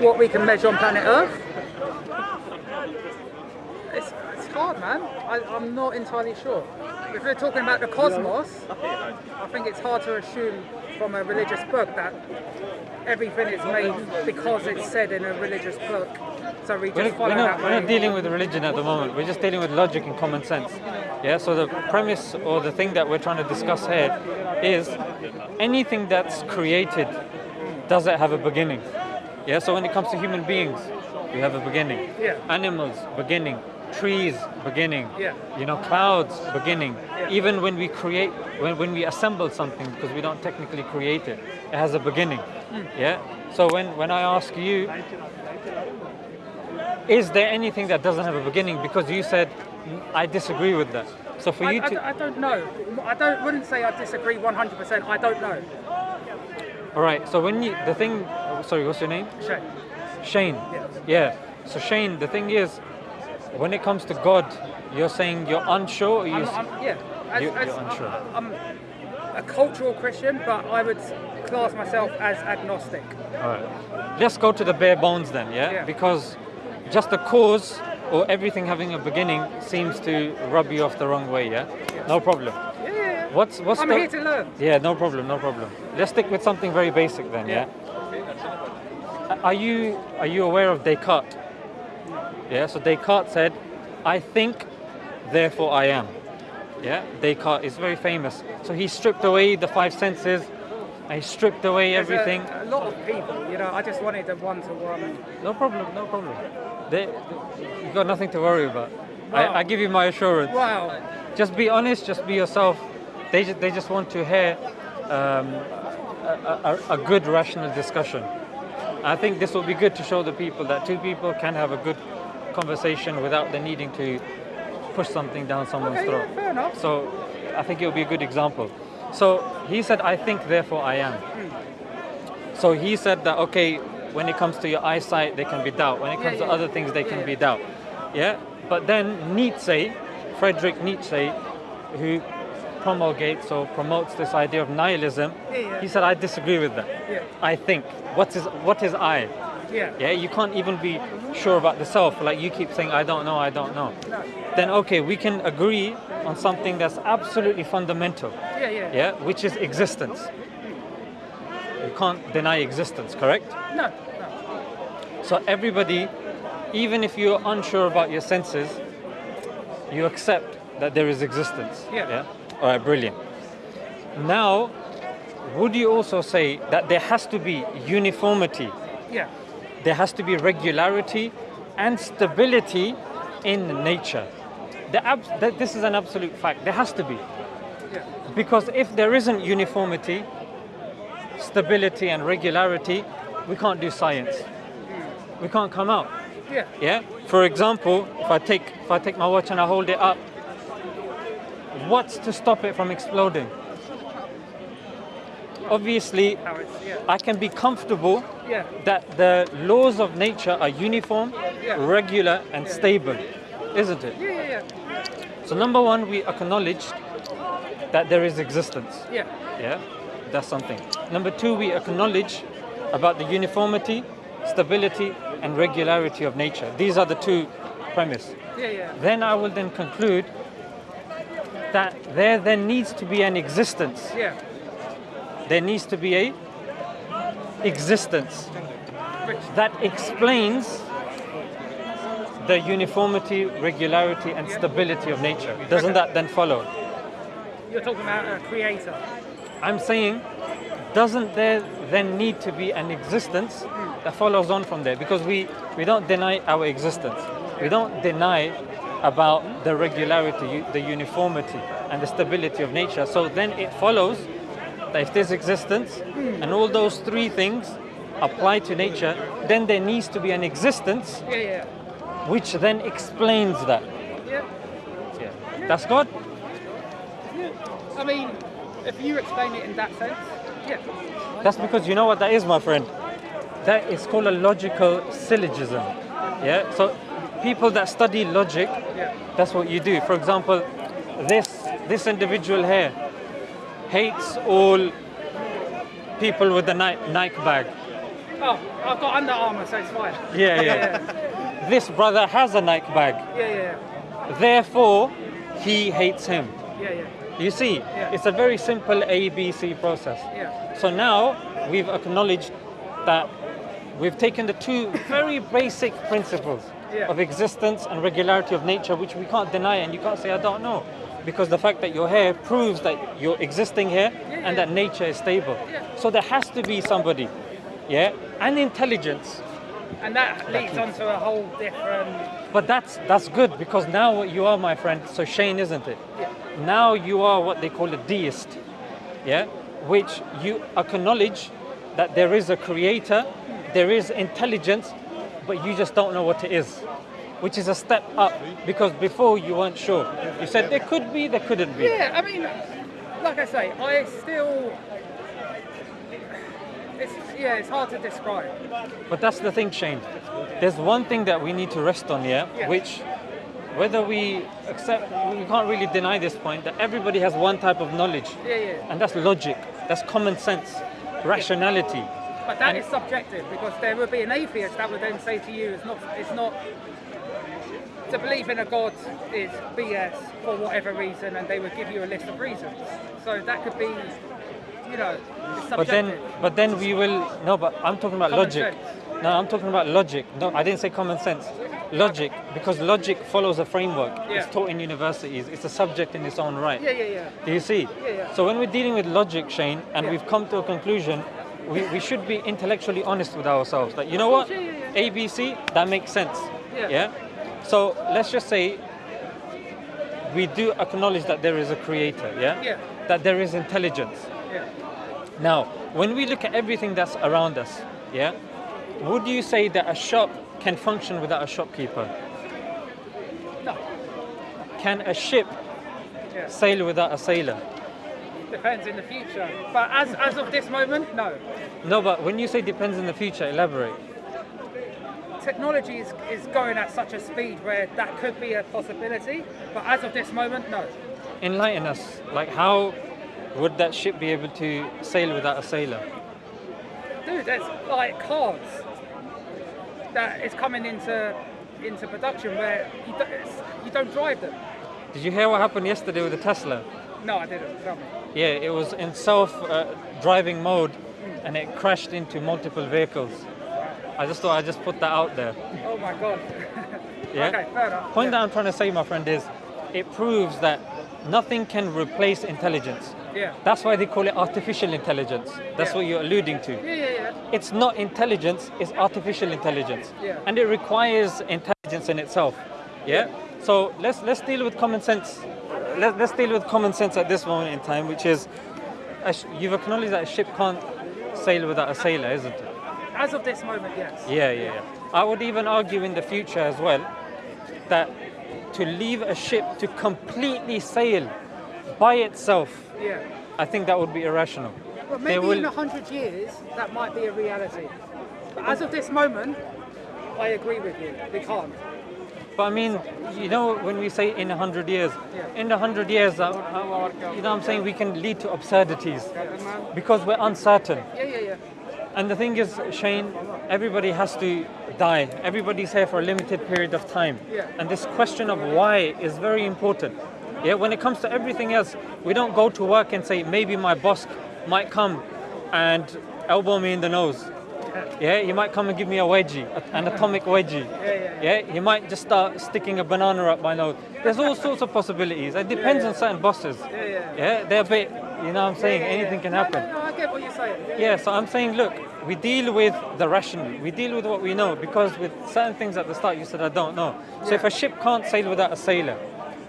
what we can measure on planet Earth? It's, it's hard, man. I, I'm not entirely sure. If we're talking about the cosmos, I think it's hard to assume from a religious book that everything is made because it's said in a religious book. So we just We're, not, we're not dealing with religion at the moment. We're just dealing with logic and common sense. Yeah. So the premise or the thing that we're trying to discuss here is anything that's created does it have a beginning? Yeah. So when it comes to human beings, we have a beginning. Yeah. Animals, beginning. Trees, beginning. Yeah. You know, clouds, beginning. Yeah. Even when we create, when, when we assemble something, because we don't technically create it, it has a beginning. Hmm. Yeah. So when when I ask you, is there anything that doesn't have a beginning? Because you said "Mm, I disagree with that. So for I, you I, to, I don't know. I don't wouldn't say I disagree 100%. I don't know. all right. So when you the thing, sorry, what's your name? Shane. Shane. Yes. Yeah. So Shane, the thing is, when it comes to God, you're saying you're unsure. Or you, I'm, I'm, yeah. As, You- as, you're unsure. I, I'm a cultural Christian, but I would class myself as agnostic. all right. Let's go to the bare bones then. Yeah. Yeah. Because just the cause or everything having a beginning seems to rub you off the wrong way. Yeah. No problem. Yeah, yeah, yeah. What's what's I'm the, here to learn. Yeah, no problem, no problem. Let's stick with something very basic then, yeah? Are you are you aware of Descartes? Yeah, so Descartes said, I think, therefore I am. Yeah, Descartes is very famous. So he stripped away the five senses, and he stripped away There's everything. A, lot of people, you know, I just wanted a one-to-one. No problem, no problem. They, you've got nothing to worry about. Wow. I, I give you my assurance. Wow. Just be honest, just be yourself. They just, they just want to hear um, a, a, a good rational discussion. I think this will be good to show the people that two people can have a good conversation without the needing to push something down someone's Okay, throat. yeah, fair enough. So I think it will be a good example. So he said, I think, therefore I am. Hmm. So he said that, okay, when it comes to your eyesight, there can be doubt. When it comes yeah. to other things, there can be doubt. Yeah? But then Nietzsche, Friedrich Nietzsche, who promulgates or promotes this idea of nihilism, Yeah, yeah. he said, I disagree with that. Yeah. I think. What is, what is I? Yeah. Yeah, you can't even be sure about the self. Like you keep saying, I don't know, I don't know. No. Then okay, we can agree on something that's absolutely fundamental. Yeah, yeah. Yeah, which is existence. You can't deny existence, correct? No, no. So everybody, even if you're unsure about your senses, you accept that there is existence. Yeah. Yeah. All right, brilliant. Now, would you also say that there has to be uniformity, Yeah. there has to be regularity and stability in nature? The this is an absolute fact. There has to be. Yeah. Because if there isn't uniformity, stability, and regularity, we can't do science. Hmm. We can't come out. Yeah. Yeah. For example, if I take if I take my watch and I hold it up, what's to stop it from exploding? Obviously. I can be comfortable that the laws of nature are uniform, regular, and stable, isn't it? Yeah, yeah, yeah. So number one, we acknowledge that there is existence. Yeah. Yeah, that's something. Number two, we acknowledge about the uniformity, stability, and regularity of nature. These are the two premise. Yeah, yeah. Then I will then conclude that there then needs to be an existence. Yeah. There needs to be a existence that explains the uniformity, regularity, and stability of nature. Doesn't that then follow? you're talking about a creator. I'm saying, doesn't there then need to be an existence that follows on from there? Because we, we don't deny our existence. We don't deny about the regularity, the uniformity, and the stability of nature. So then it follows that if there's existence and all those three things apply to nature, then there needs to be an existence Yeah, yeah. which then explains that. Yeah. Yeah. That's God? Yeah. I mean, if you explain it in that sense, yeah. That's because you know what that is, my friend. That is called a logical syllogism. Yeah. So people that study logic, Yeah. that's what you do. For example, this this individual here hates all people with the Ni- Nike bag. Oh, I've got Under Armour, so it's fine. Yeah, yeah. yeah, This brother has a Nike bag, yeah, yeah, therefore he hates him. yeah, yeah, You see, Yeah. it's a very simple A B C process. yeah. So now we've acknowledged that we've taken the two very basic principles Yeah. of existence and regularity of nature, which we can't deny, and you can't say, I don't know. Because the fact that you're here proves that you're existing here Yeah, and that nature is stable. So there has to be somebody, yeah, and intelligence. And that leads on to a whole different. But that's that's good because now what you are, my friend, so Shane, isn't it? Yeah, Now you are what they call a deist, yeah, which you acknowledge that there is a creator, there is intelligence, but you just don't know what it is, which is a step up because before you weren't sure. You said there could be, there couldn't be. yeah. I mean, like I say, I still. It's yeah, it's hard to describe. But that's the thing, Shane. There's one thing that we need to rest on here, Yeah. which whether we accept, we can't really deny this point that everybody has one type of knowledge, Yeah, yeah. and that's logic, that's common sense, rationality. But that is subjective because there would be an atheist that would then say to you, it's not, it's not. To believe in a God is BS for whatever reason, and they would give you a list of reasons. So that could be, you know, subjective. But then, but then we will. No, but I'm talking about Common logic. sense. No, I'm talking about logic. No, I didn't say common sense. Logic, because logic follows a framework. Yeah. It's taught in universities. It's a subject in its own right. yeah, yeah, yeah. Do you see? Yeah, yeah. So when we're dealing with logic, Shane, and Yeah. we've come to a conclusion, we, we should be intellectually honest with ourselves. That you know what, Yeah, yeah, yeah. ABC, that makes sense. Yeah. So let's just say we do acknowledge that there is a creator. Yeah. Yeah. That there is intelligence. Yeah. Now, when we look at everything that's around us, yeah, would you say that a shop can function without a shopkeeper? No. Can a ship Yeah. sail without a sailor? Depends in the future. But as as of this moment, no. No, but when you say depends in the future, elaborate. Technology is, is going at such a speed where that could be a possibility. But as of this moment, no. Enlighten us. Like, how would that ship be able to sail without a sailor? Dude, there's like cars that is coming into into production where you don't, you don't drive them. Did you hear what happened yesterday with the Tesla? No, I didn't. Tell me. Yeah, it was in self-driving uh, mode, and it crashed into multiple vehicles. I just thought I'd just put that out there. Oh my god. Yeah. Okay, fair enough. Point yeah. that I'm trying to say, my friend, is it proves that nothing can replace intelligence. Yeah. That's why they call it artificial intelligence. That's Yeah. what you're alluding to. Yeah, yeah, yeah. It's not intelligence, it's artificial intelligence. Yeah. And it requires intelligence in itself. Yeah? So let's let's deal with common sense. Let, let's deal with common sense at this moment in time, which is you've acknowledged that a ship can't sail without a sailor, isn't it? As of this moment, yes. Yeah, yeah, yeah. I would even argue in the future as well that to leave a ship to completely sail by itself, Yeah. I think that would be irrational. There maybe will- in a hundred years that might be a reality. But as of this moment, I agree with you. We can't. But I mean, you know, when we say in a hundred years, in a hundred years, uh, uh, you know, what I'm saying we can lead to absurdities because we're uncertain. Yeah, yeah, yeah. And the thing is, Shane, everybody has to die. Everybody's here for a limited period of time. Yeah. And this question of why is very important. Yeah, when it comes to everything else, we don't go to work and say, maybe my boss might come and elbow me in the nose. Yeah, he might come and give me a wedgie, an atomic wedgie. yeah, Yeah, Yeah, he might just start sticking a banana up my nose. There's all sorts of possibilities. It depends on certain bosses. Yeah, yeah. Yeah, they're a bit, you know what I'm saying? Yeah, yeah, Anything yeah. can happen. No, no, I get what you're saying. Yeah, Yeah, so I'm saying, look, we deal with the rational, we deal with what we know, because with certain things at the start you said I don't know. So if a ship can't sail without a sailor,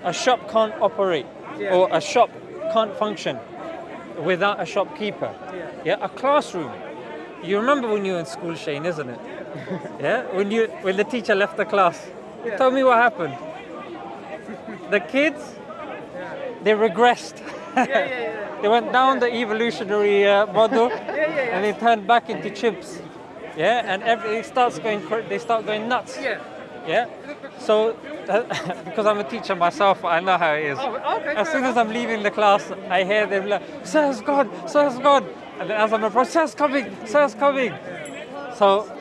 a shop can't operate, Yeah. or a shop can't function without a shopkeeper. Yeah. Yeah, a classroom. You remember when you were in school, Shane, isn't it? yeah, when you when the teacher left the class. Yeah. Tell me what happened. the kids, they regressed. yeah, yeah, yeah. They went down the evolutionary uh, model yeah, yeah. and they turned back into chips. Yeah, and everything starts going. They start going nuts. Yeah. Yeah. So, because I'm a teacher myself, I know how it is. Oh, okay. As soon as. I'm leaving the class, I hear them like, "Sir's gone, Sir's gone," and then as I'm approaching, "Sir's coming, Sir's coming." So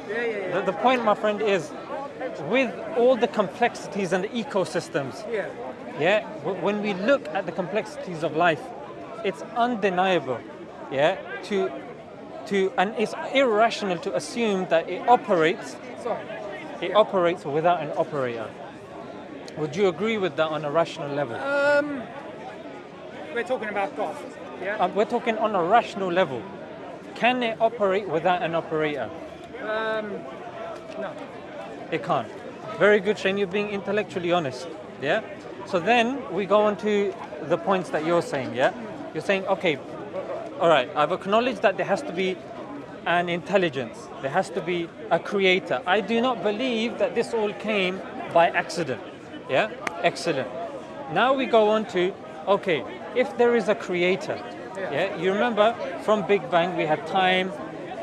the, the point, my friend, is with all the complexities and the ecosystems, Yeah. yeah, when we look at the complexities of life, it's undeniable, yeah, to to and it's irrational to assume that it operates Sorry. it operates without an operator. Would you agree with that on a rational level? Um, we're talking about God. Yeah. Um, we're talking on a rational level. Can it operate without an operator? Um, no. It can't. Very good, Shane. You're being intellectually honest. Yeah. So then we go on to the points that you're saying. Yeah. You're saying, okay, all right. I've acknowledged that there has to be an intelligence. There has to be a creator. I do not believe that this all came by accident. Yeah. Excellent. Now we go on to, okay, if there is a creator. Yeah. You remember from Big Bang we had time,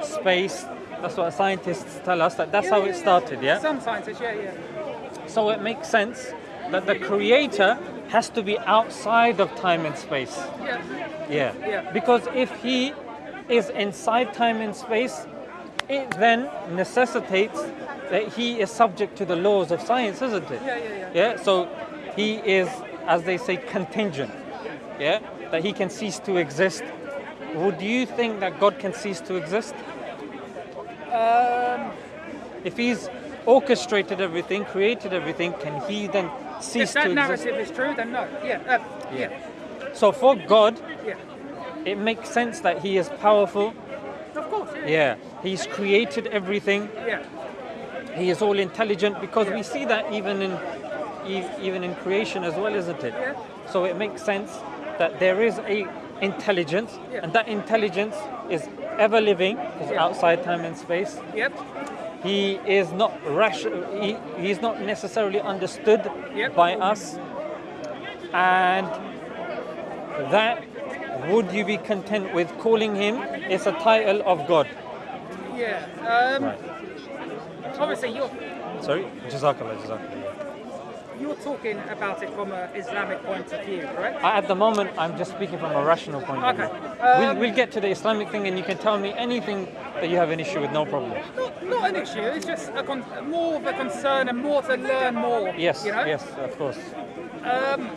space. That's what scientists tell us. That that's how it started. Yeah. Some scientists, yeah, yeah. So it makes sense that the creator has to be outside of time and space. Yeah. Yeah. Yeah. Because if he is inside time and space, it then necessitates that he is subject to the laws of science, isn't it? Yeah, yeah, yeah. Yeah. So he is, as they say, contingent. Yeah. That he can cease to exist. Would you think that God can cease to exist? Um, If he's orchestrated everything, created everything, can he then cease to exist? if that to exist? narrative is true, then no. Yeah. Uh, yeah. So for God, Yeah. it makes sense that He is powerful. Of course. Yeah. Yeah, He's created everything. Yeah. He is all intelligent because Yeah. we see that even in even in creation as well, isn't it? Yeah. So it makes sense that there is a intelligence, Yeah. and that intelligence is ever living, is Yeah. outside time and space. Yep. He is not rash. He, he's not necessarily understood Yep. by us, and that would you be content with calling him? It's a title of God. Yeah. Um, Right. Obviously, you're Sorry, Jazakallah, Jazakallah. You're talking about it from an Islamic point of view, correct? I- At the moment, I'm just speaking from a rational point of Okay. view. Um, we'll, we'll get to the Islamic thing, and you can tell me anything that you have an issue with, no problem. Not, not an issue. It's just a con- more of a concern and more to learn more. Yes, You know. yes, of course. Um,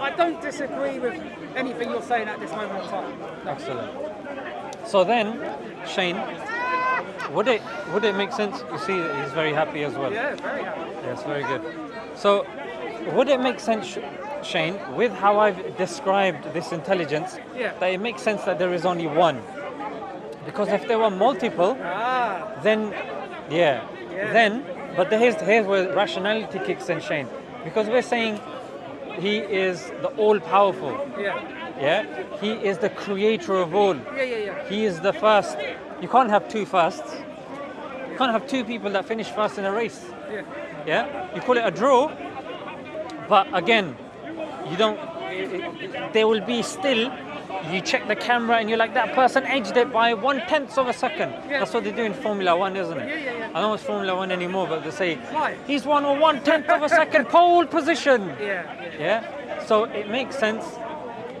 I don't disagree with anything you're saying at this moment in time. No. Excellent. So then, Shane, would it would it make sense? You see, he's very happy as well. Yeah, very happy. Yes, very good. So, would it make sense, Shane, with how I've described this intelligence, Yeah. that it makes sense that there is only one? Because if there were multiple, Ah, then, yeah, Yeah. then, but here's, here's where rationality kicks in, Shane. Because we're saying he is the all powerful, yeah. yeah? He is the creator of all. Yeah, yeah, yeah. He is the first. You can't have two firsts. You can't have two people that finish first in a race. Yeah. Yeah, you call it a draw, but again, you don't. it- it- There will be still. You check the camera and you're like that person edged it by one tenth of a second. Yeah. That's what they do in Formula One, isn't it? Yeah, yeah, yeah. I don't watch Formula One anymore, but they say Why? he's won a one tenth of a second pole position. Yeah, yeah. Yeah. So it makes sense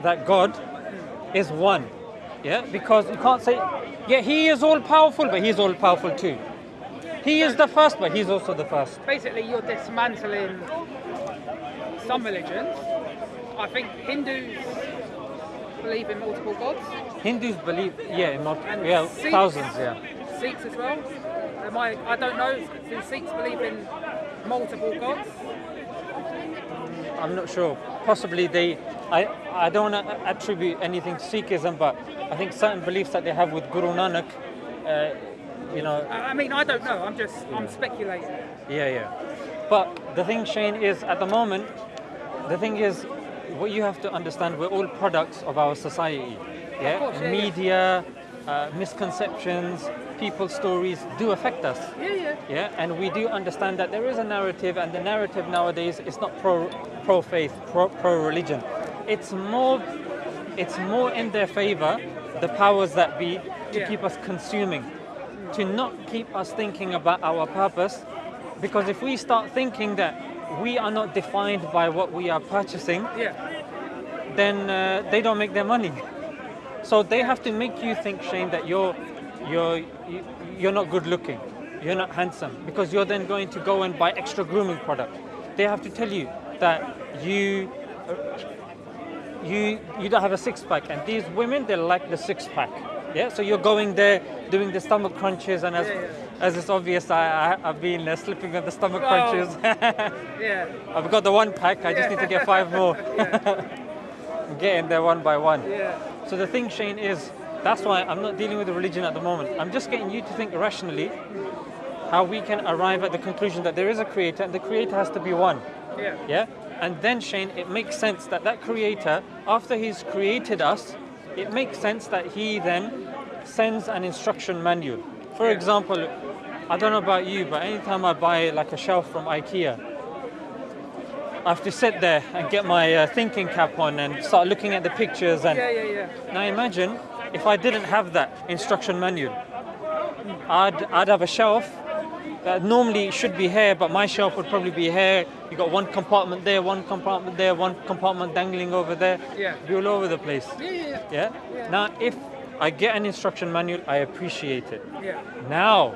that God is one. Yeah, because you can't say, yeah, he is all powerful, but he's all powerful too. He is the first, but he's also the first. Basically, you're dismantling some religions. I think Hindus believe in multiple gods. Hindus believe, yeah, in not, And yeah, Sikhs- thousands, yeah. Sikhs as well. Am I, I don't know. Do Sikhs believe in multiple gods? I'm not sure. Possibly they, I, I don't want to attribute anything to Sikhism, but I think certain beliefs that they have with Guru Nanak, uh, you know, I I mean, I don't know. I'm just, I'm speculating. Yeah, yeah. But the thing, Shane, is at the moment, the thing is, what you have to understand, we're all products of our society. Yeah, course, yeah, yeah. media, uh, misconceptions, people's stories do affect us. Yeah, yeah. Yeah, and we do understand that there is a narrative, and the narrative nowadays is not pro pro faith, pro pro religion. It's more, it's more in their favor, the powers that be, to Yeah. keep us consuming, to not keep us thinking about our purpose, because if we start thinking that we are not defined by what we are purchasing, Yeah. then uh, they don't make their money. So they have to make you think, Shane, that you're you're you- you're not good looking. you're not handsome because you're then going to go and buy extra grooming product. They have to tell you that you you you don't have a six pack, and these women they like the six pack. Yeah, so you're going there doing the stomach crunches, and as Yeah, yeah. As it's obvious, I, I I've been uh, slipping on the stomach Oh. crunches. Yeah. I've got the one pack. I just need to get five more. I'm getting there one by one. Yeah. So the thing, Shane, is that's why I'm not dealing with the religion at the moment. I'm just getting you to think rationally how we can arrive at the conclusion that there is a creator and the creator has to be one. Yeah. Yeah? And then, Shane, it makes sense that that creator, after he's created us, it makes sense that he then sends an instruction manual. For Yeah. example, I don't know about you, but anytime I buy like a shelf from IKEA, I have to sit there and get my uh, thinking cap on and start looking at the pictures and Yeah, yeah, yeah. now imagine if I didn't have that instruction manual. I'd, I'd have a shelf that normally should be here, but my shelf would probably be here. You got one compartment there, one compartment there, one compartment dangling over there. Yeah. Be all over the place. Yeah, yeah, Yeah? Yeah. Now if I get an instruction manual, I appreciate it. yeah. Now,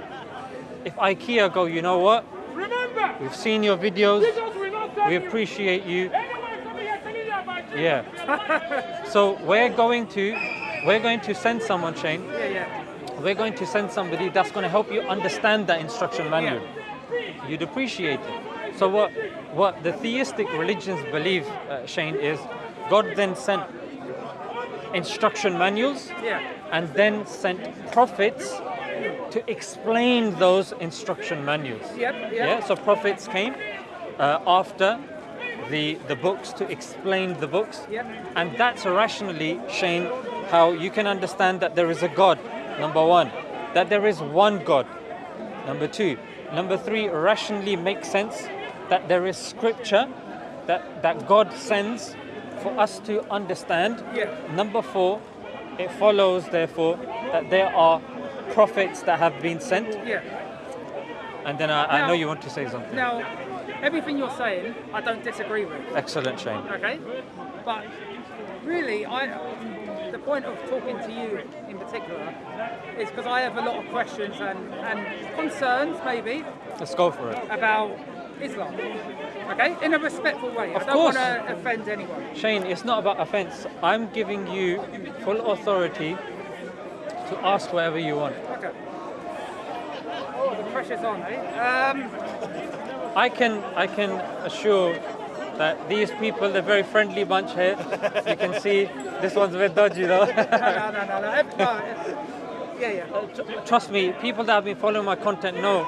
if IKEA go, you know what? Remember, We've seen your videos. Jesus will not save We appreciate you. Anyone coming here telling you. Yeah. so we're going to we're going to send someone, Shane. Yeah, yeah. We're going to send somebody that's going to help you understand that instruction manual. You'd appreciate it. So what what the theistic religions believe, uh, Shane, is God then sent instruction manuals Yeah. and then sent prophets to explain those instruction manuals. Yep, yep. Yeah. So prophets came uh, after the the books to explain the books. Yep. And that's rationally, Shane, how you can understand that there is a God, number one, that there is one God, number two. Number three, rationally makes sense that there is scripture that, that God sends for us to understand. Yeah. Number four, it follows, therefore, that there are prophets that have been sent. Yeah. And then I, I know you want to say something. Now, everything you're saying, I don't disagree with. Excellent, Shane. Okay. But really, I the point of talking to you in particular is because I have a lot of questions and, and concerns maybe Let's go for it. about Islam. Okay, in a respectful way. Of I don't course. want to offend anyone. Shane, it's not about offense. I'm giving you full authority to ask whatever you want. Okay. Oh, the pressure's on, eh? Um, I can I can assure that these people, they're very friendly bunch here. You can see this one's a bit dodgy though. no, no, no, no. no, Yeah, yeah. Tr- Trust me, people that have been following my content know.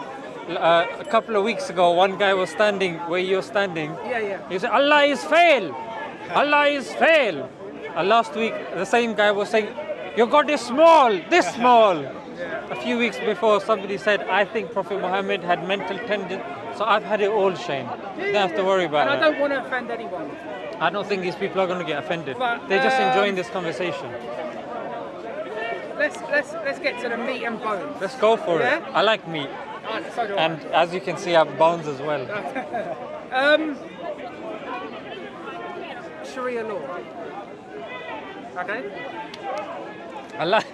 Uh, a couple of weeks ago, one guy was standing where you're standing. Yeah, yeah. He said, Allah is fail. Allah is fail. And last week, the same guy was saying, Your God is small, this small. A few weeks before, somebody said, I think Prophet Muhammad had mental tendencies. So I've had it all, Shane. You don't have to worry about And it. I don't want to offend anyone. I don't think these people are going to get offended. But, They're just um, enjoying this conversation. Let's let's let's get to the meat and bones. Let's go for Yeah? it. I like meat. So do I. And as you can see, I have bones as well. Um, Sharia law. Okay. I, like,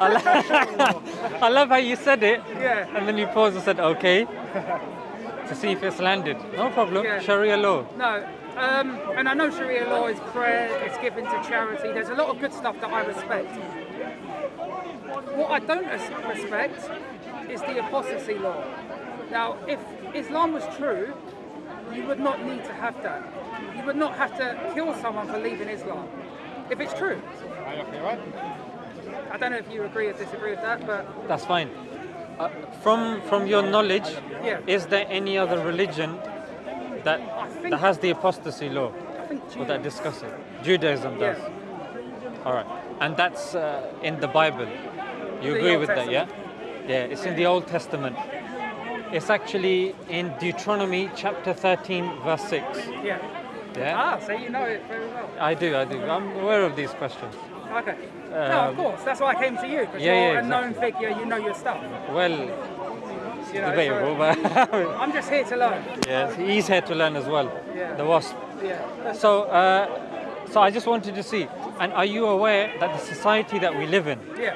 I, love how you said it. Yeah. And then you paused and said, okay. to see if it's landed. No problem. Yeah. Sharia law. No. Um, and I know Sharia law is prayer, it's given to charity. There's a lot of good stuff that I respect. What I don't respect is the apostasy law. Now, if Islam was true, you would not need to have that. You would not have to kill someone for leaving Islam. If it's true. I don't know if you agree or disagree with that, but That's fine. Uh, from from your knowledge, Yeah. is there any other religion that that has the apostasy law I think or that discuss it? Judaism does. Yeah. All right, and that's uh, in the Bible. You The agree Old with that, yeah? Yeah, it's in the Old Testament. It's actually in Deuteronomy chapter 13, verse 6. Yeah. Yeah, Ah, so you know it very well. I do, I do. I'm aware of these questions. Okay. No, of Um, course. That's why I came to you because yeah, you're yeah, a known figure. You know your stuff. Well, You know, debatable, so but I'm just here to learn. yes, he's here to learn as well. Yeah. The wasp. Yeah. So, uh, so I just wanted to see, and are you aware that the society that we live in, Yeah.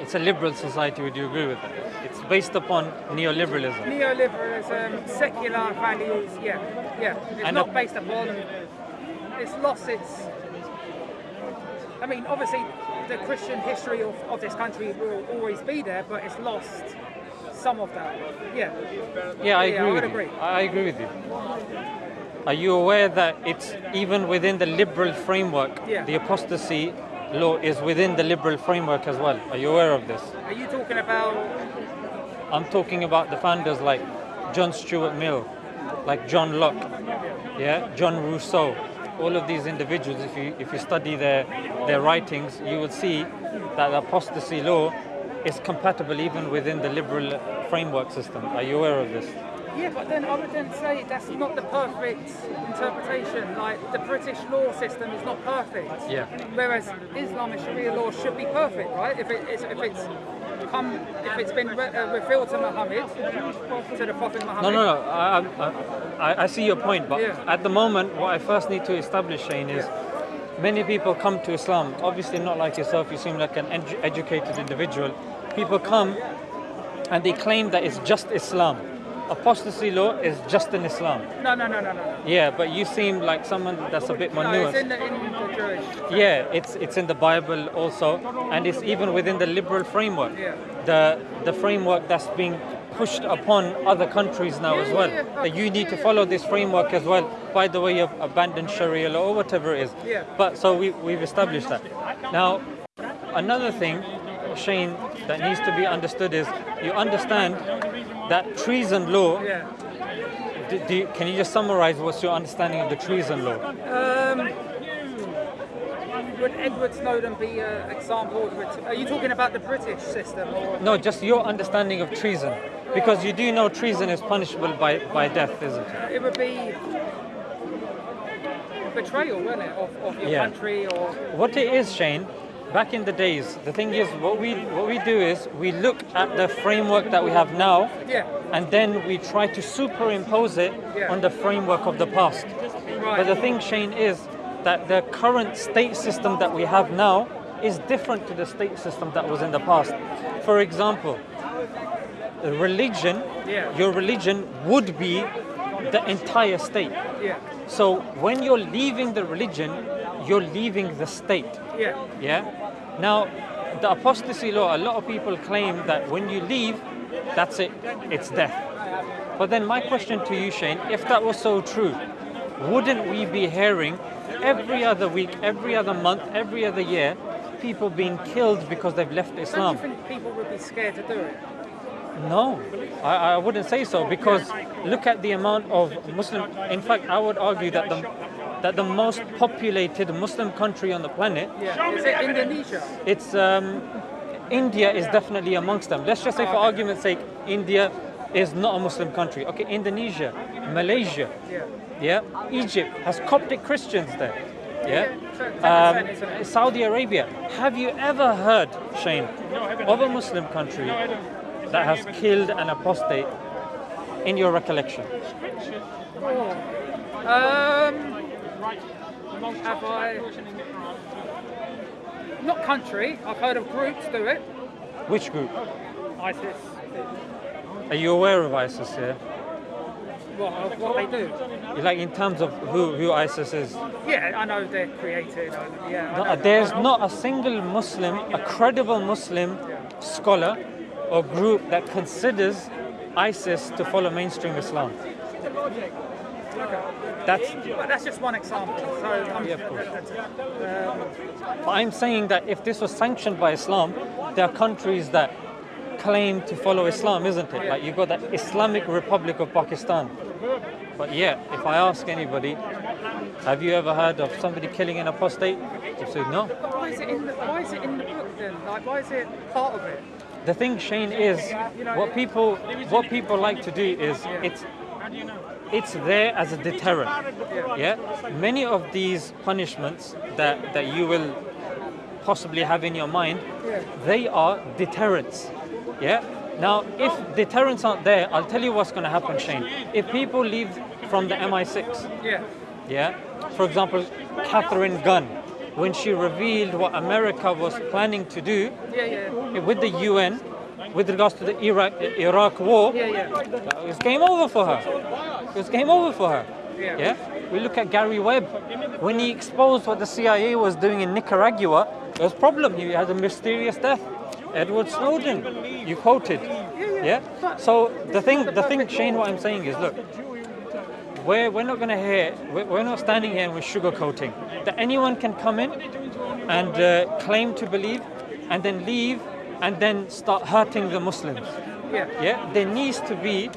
It's a liberal society. Would you agree with that? It's based upon neoliberalism. Neoliberalism, secular values, yeah, yeah. It's And not based upon. It's lost its. I mean, obviously, the Christian history of, of this country will always be there, but it's lost some of that. Yeah. Yeah, I Yeah, agree I with would you. agree. I I agree with you. Are you aware that it's even within the liberal framework? Yeah. The apostasy law is within the liberal framework as well. Are you aware of this? Are you talking about? I'm talking about the founders like John Stuart Mill, like John Locke, yeah, John Rousseau. All of these individuals, if you if you study their their writings, you will see that apostasy law is compatible even within the liberal framework system. Are you aware of this? Yeah, but then I would then say that's not the perfect interpretation. Like the British law system is not perfect. Yeah. Whereas Islam and Sharia law should be perfect, right? If it if it's come, if it's been re- uh, revealed to Muhammad, to the Prophet No, Muhammad. no, no. I, I, I- I see your point, but Yeah. at the moment, what I first need to establish, Shane, is many people come to Islam. Obviously, not like yourself. You seem like an edu- educated individual. People come and they claim that it's just Islam. Apostasy law is just in Islam. No, no, no, no, no. Yeah, but you seem like someone that's a bit more No, nuanced. it's in the, in the Jewish. Yeah, it's it's in the Bible also, and it's even within the liberal framework. Yeah. The the framework that's being pushed upon other countries now Yeah, as well. yeah, yeah. That you need to follow this framework as well. By the way of abandoned Sharia law or whatever it is. Yeah. But so we we've established that. Now, another thing, Shane, that needs to be understood is you understand that treason law. Yeah. Do, do you, can you just summarize what's your understanding of the treason law? Um, would Edward Snowden be an example? Of it? Are you talking about the British system or? No, just your understanding of treason. Because you do know treason is punishable by, by death, isn't it? It would be betrayal, wouldn't it, of, of your Yeah. country or What it is, Shane, back in the days, the thing is, what we what we do is we look at the framework that we have now, yeah, and then we try to superimpose it Yeah. on the framework of the past. But the thing, Shane, is that the current state system that we have now is different to the state system that was in the past. For example, religion, Yeah. your religion would be the entire state. Yeah, So when you're leaving the religion, you're leaving the state. yeah, Yeah. Now, the apostasy law, a lot of people claim that when you leave, that's it, it's death. But then my question to you, Shane, if that was so true, wouldn't we be hearing every other week, every other month, every other year, people being killed because they've left Islam? you think people would be scared to do it? No, I, I wouldn't say so because look at the amount of Muslim. In fact, I would argue that the that the most populated Muslim country on the planet, Yeah, is it Indonesia? it's um, India is definitely amongst them. Let's just say, for argument's sake, India is not a Muslim country. Okay, Indonesia, Malaysia, Yeah, Egypt has Coptic Christians there. Yeah. Yeah, 10%, isn't Um. Saudi Arabia. Have you ever heard, Shane, of a Muslim country that has killed an apostate in your recollection? Um, have I? Not country. I've heard of groups do it. Which group? ISIS. Are you aware of ISIS? Yeah. What, of what they do? Like in terms of who, who ISIS is. Yeah, I know they're created. Yeah, No, there's not a single Muslim, a credible Muslim scholar or group that considers ISIS to follow mainstream Islam. That's But that's just one example. So I'm, Yeah, of course. Um, But I'm saying that if this was sanctioned by Islam, there are countries that claim to follow Islam, isn't it? Like you've got the Islamic Republic of Pakistan. But yeah, if I ask anybody, have you ever heard of somebody killing an apostate? They say no. but why is it in the Why is it in the book then? Like, why is it part of it? The thing, Shane, is what people what people like to do is it's it's there as a deterrent. Yeah. Many of these punishments that that you will possibly have in your mind, they are deterrents. Yeah. Now, if deterrents aren't there, I'll tell you what's going to happen, Shane. If people leave from the MI6, Yeah, yeah, for example, Katharine Gun, when she revealed what America was planning to do Yeah, yeah. with the UN with regards to the Iraq, Iraq war, Yeah, yeah. it was game over for her. It was game over for her. Yeah. Yeah. We look at Gary Webb. When he exposed what the CIA was doing in Nicaragua, there was a problem. He had a mysterious death. Edward Snowden, you quoted. Yeah. So the thing, the thing, Shane, what I'm saying is, look, we're, we're not going to hear, we're, we're not standing here and we're sugarcoating. That anyone can come in and uh, claim to believe and then leave and then start hurting the Muslims. Yeah. Yeah, there needs to be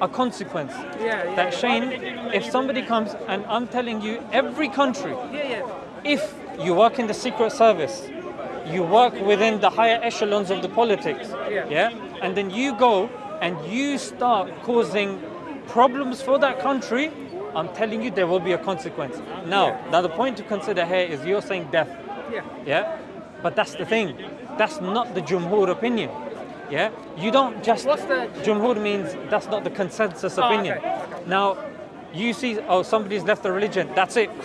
a consequence. Yeah, yeah. That Shane, if somebody comes and I'm telling you, every country, Yeah, yeah. if you work in the secret service, you work within the higher echelons of the politics, Yeah. and then you go and you start causing problems for that country, I'm telling you there will be a consequence. Now, now the point to consider here is you're saying death. Yeah. Yeah, but that's the thing. That's not the Jumhur opinion. Yeah, you don't just. What's the- Jumhur means that's not the consensus Oh, opinion. okay, okay. Now, you see, oh, somebody's left the religion. That's it.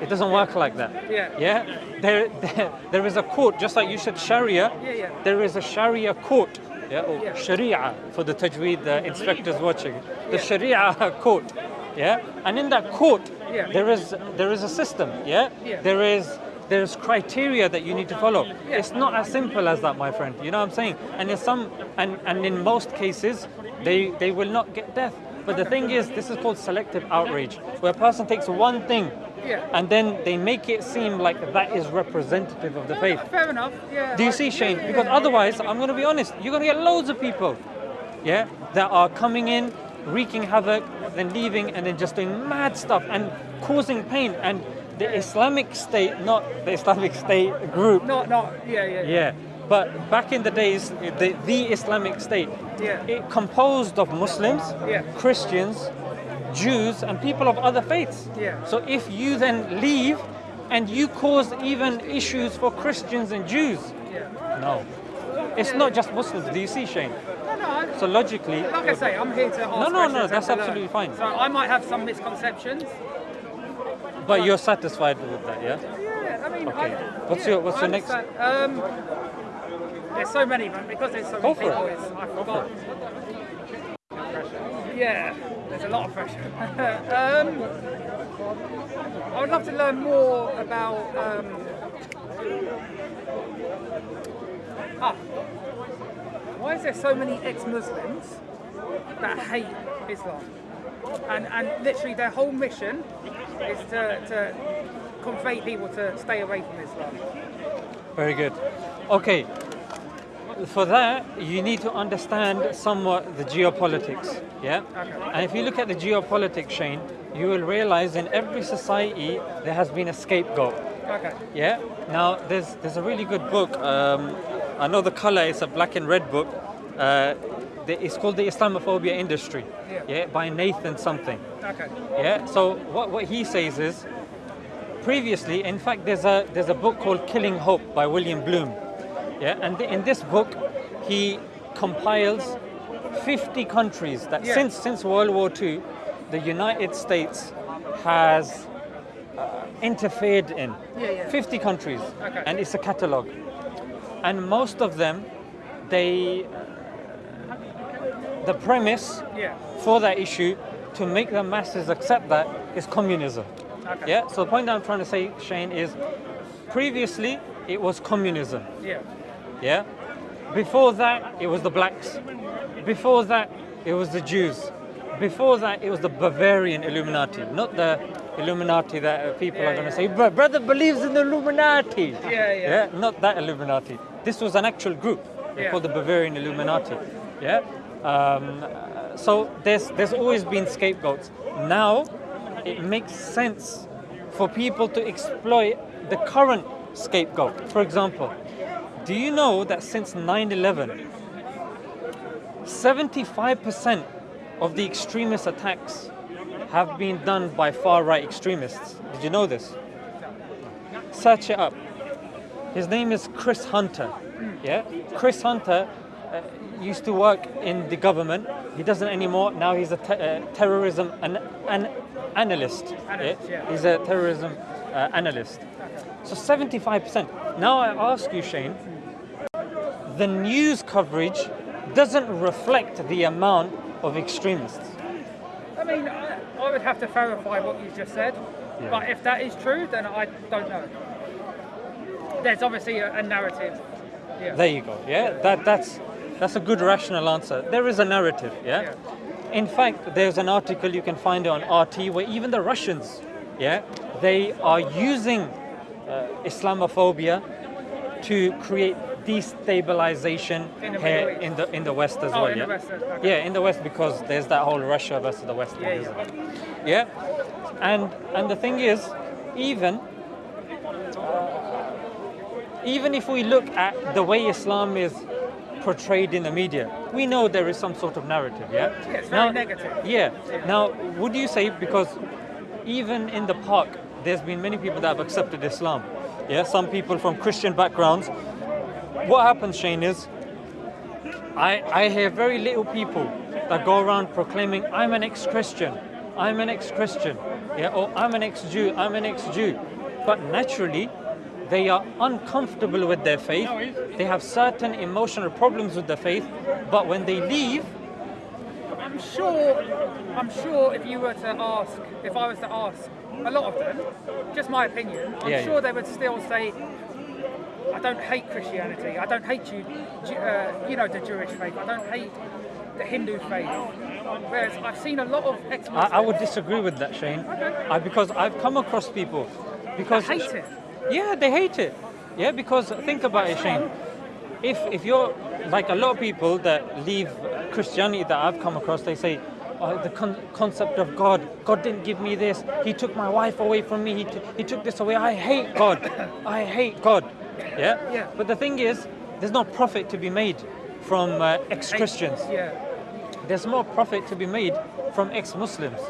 It doesn't work like that. Yeah. Yeah. There, there, there is a court, just like you said Sharia. Yeah, yeah. There is a Sharia court. Yeah, or Yeah. Sharia for the Tajweed uh, inspectors watching. The Yeah. Sharia court. Yeah. And in that court, Yeah. there is there is a system. Yeah. Yeah. There is there's criteria that you need to follow. Yeah. It's not as simple as that, my friend. You know what I'm saying? And in some and, and in most cases, they they will not get death. But the thing is, this is called selective outrage, where a person takes one thing Yeah. and then they make it seem like that is representative of the faith. Fair enough. Yeah. Do you see, Shane? Because otherwise, I'm going to be honest, you're going to get loads of people, yeah, that are coming in, wreaking havoc, then leaving, and then just doing mad stuff and causing pain. And the Islamic State, not the Islamic State group, Not, not. Yeah, yeah. yeah. But back in the days, the, the Islamic State, Yeah. it composed of Muslims, Yeah. Christians, Jews, and people of other faiths. Yeah. So if you then leave and you cause even issues for Christians and Jews, Yeah. no. It's not just Muslims. Do you see, Shane? No, no. I- So logically, Like I say, I'm here to ask no, no, questions and that's to learn. absolutely fine. So I might have some misconceptions. but you're satisfied with that, yeah? Yeah, I mean, Okay. I, What's yeah, your- what's I your next- Um, there's so many, man. Because there's so Go many for people, it. I forgot. for Yeah, there's a lot of pressure. um, I would love to learn more about. Um, ah, why is there so many ex-Muslims that hate Islam? And and literally their whole mission is to, to convey people to stay away from Islam. Very good. Okay. For that, you need to understand somewhat the geopolitics. Yeah. Okay. And if you look at the geopolitics, Shane, you will realize in every society there has been a scapegoat. Okay. Yeah. Now there's there's a really good book. Um, I know the color. It's a black and red book. Uh, the- it's called the Islamophobia Industry. Yeah. Yeah. By Nathan something. Okay. Yeah. So what, what he says is, previously, in fact, there's a there's a book called Killing Hope by William Blum. Yeah. And in this book, he compiles 50 countries that Yeah. since since World War II, the United States has uh, interfered in. Yeah, yeah. 50 countries, Okay. and it's a catalogue. And most of them, they the premise Yeah. for that issue to make the masses accept that is communism. Okay. Yeah. So the point I'm trying to say, Shane, is previously it was communism. Yeah. Yeah. Before that, it was the blacks. Before that, it was the Jews. Before that, it was the Bavarian Illuminati, not the Illuminati that uh, people Yeah, are going to say, "Bro- brother believes in the Illuminati. Yeah, yeah. not that Illuminati. This was an actual group called the Bavarian Illuminati. Yeah. Um, so there's there's always been scapegoats. Now, it makes sense for people to exploit the current scapegoat. For example, do you know that since 9 11, 75% of the extremist attacks have been done by far right extremists? Did you know this? Search it up. His name is Chris Hunter. Yeah? Chris Hunter uh, used to work in the government. He doesn't anymore. Now he's a te- uh, terrorism an- an analyst. Analyst, yeah. He's a terrorism uh, analyst. So 75%. Now I ask you, Shane, the news coverage doesn't reflect the amount of extremists. I mean, I, I would have to verify what you just said, Yeah. but if that is true, then I don't know. There's obviously a, a narrative. Yeah. There you go. Yeah, that that's that's a good rational answer. There is a narrative. Yeah. Yeah. In fact, there's an article you can find on RT where even the Russians, yeah, they are using uh, Islamophobia to create destabilization In the here in the in the West as Oh, well. yeah. West, okay. Yeah, in the West because there's that whole Russia versus the West. Yeah, thing, yeah. Yeah, and and the thing is, even even if we look at the way Islam is portrayed in the media, we know there is some sort of narrative. Yeah. Yeah, it's very negative. Yeah. Now, would you say because even in the park, there's been many people that have accepted Islam. Yeah. Some people from Christian backgrounds. What happens, Shane, is I, I hear very little people that go around proclaiming, I'm an ex Christian, I'm an ex Christian, yeah, or I'm an ex Jew, I'm an ex Jew. But naturally, they are uncomfortable with their faith, they have certain emotional problems with their faith, but when they leave, I'm sure, I'm sure if you were to ask, if I was to ask a lot of them, just my opinion, I'm Yeah, sure yeah. they would still say, I don't hate Christianity, I don't hate you, uh, you know, the Jewish faith, I don't hate the Hindu faith. Whereas I've seen a lot of ex I, I would disagree with that, Shane, I, because I've come across people because hate it. Yeah, they hate it. Yeah, because think about it, Shane. If if you're like a lot of people that leave Christianity that I've come across, they say. Oh, the con- concept of God. God didn't give me this. He took my wife away from me. He, he took this away. I hate God. I hate God. Yeah? Yeah. But the thing is, there's no profit to be made from uh, ex Christians Yeah. there's more profit to be made from ex-Muslims.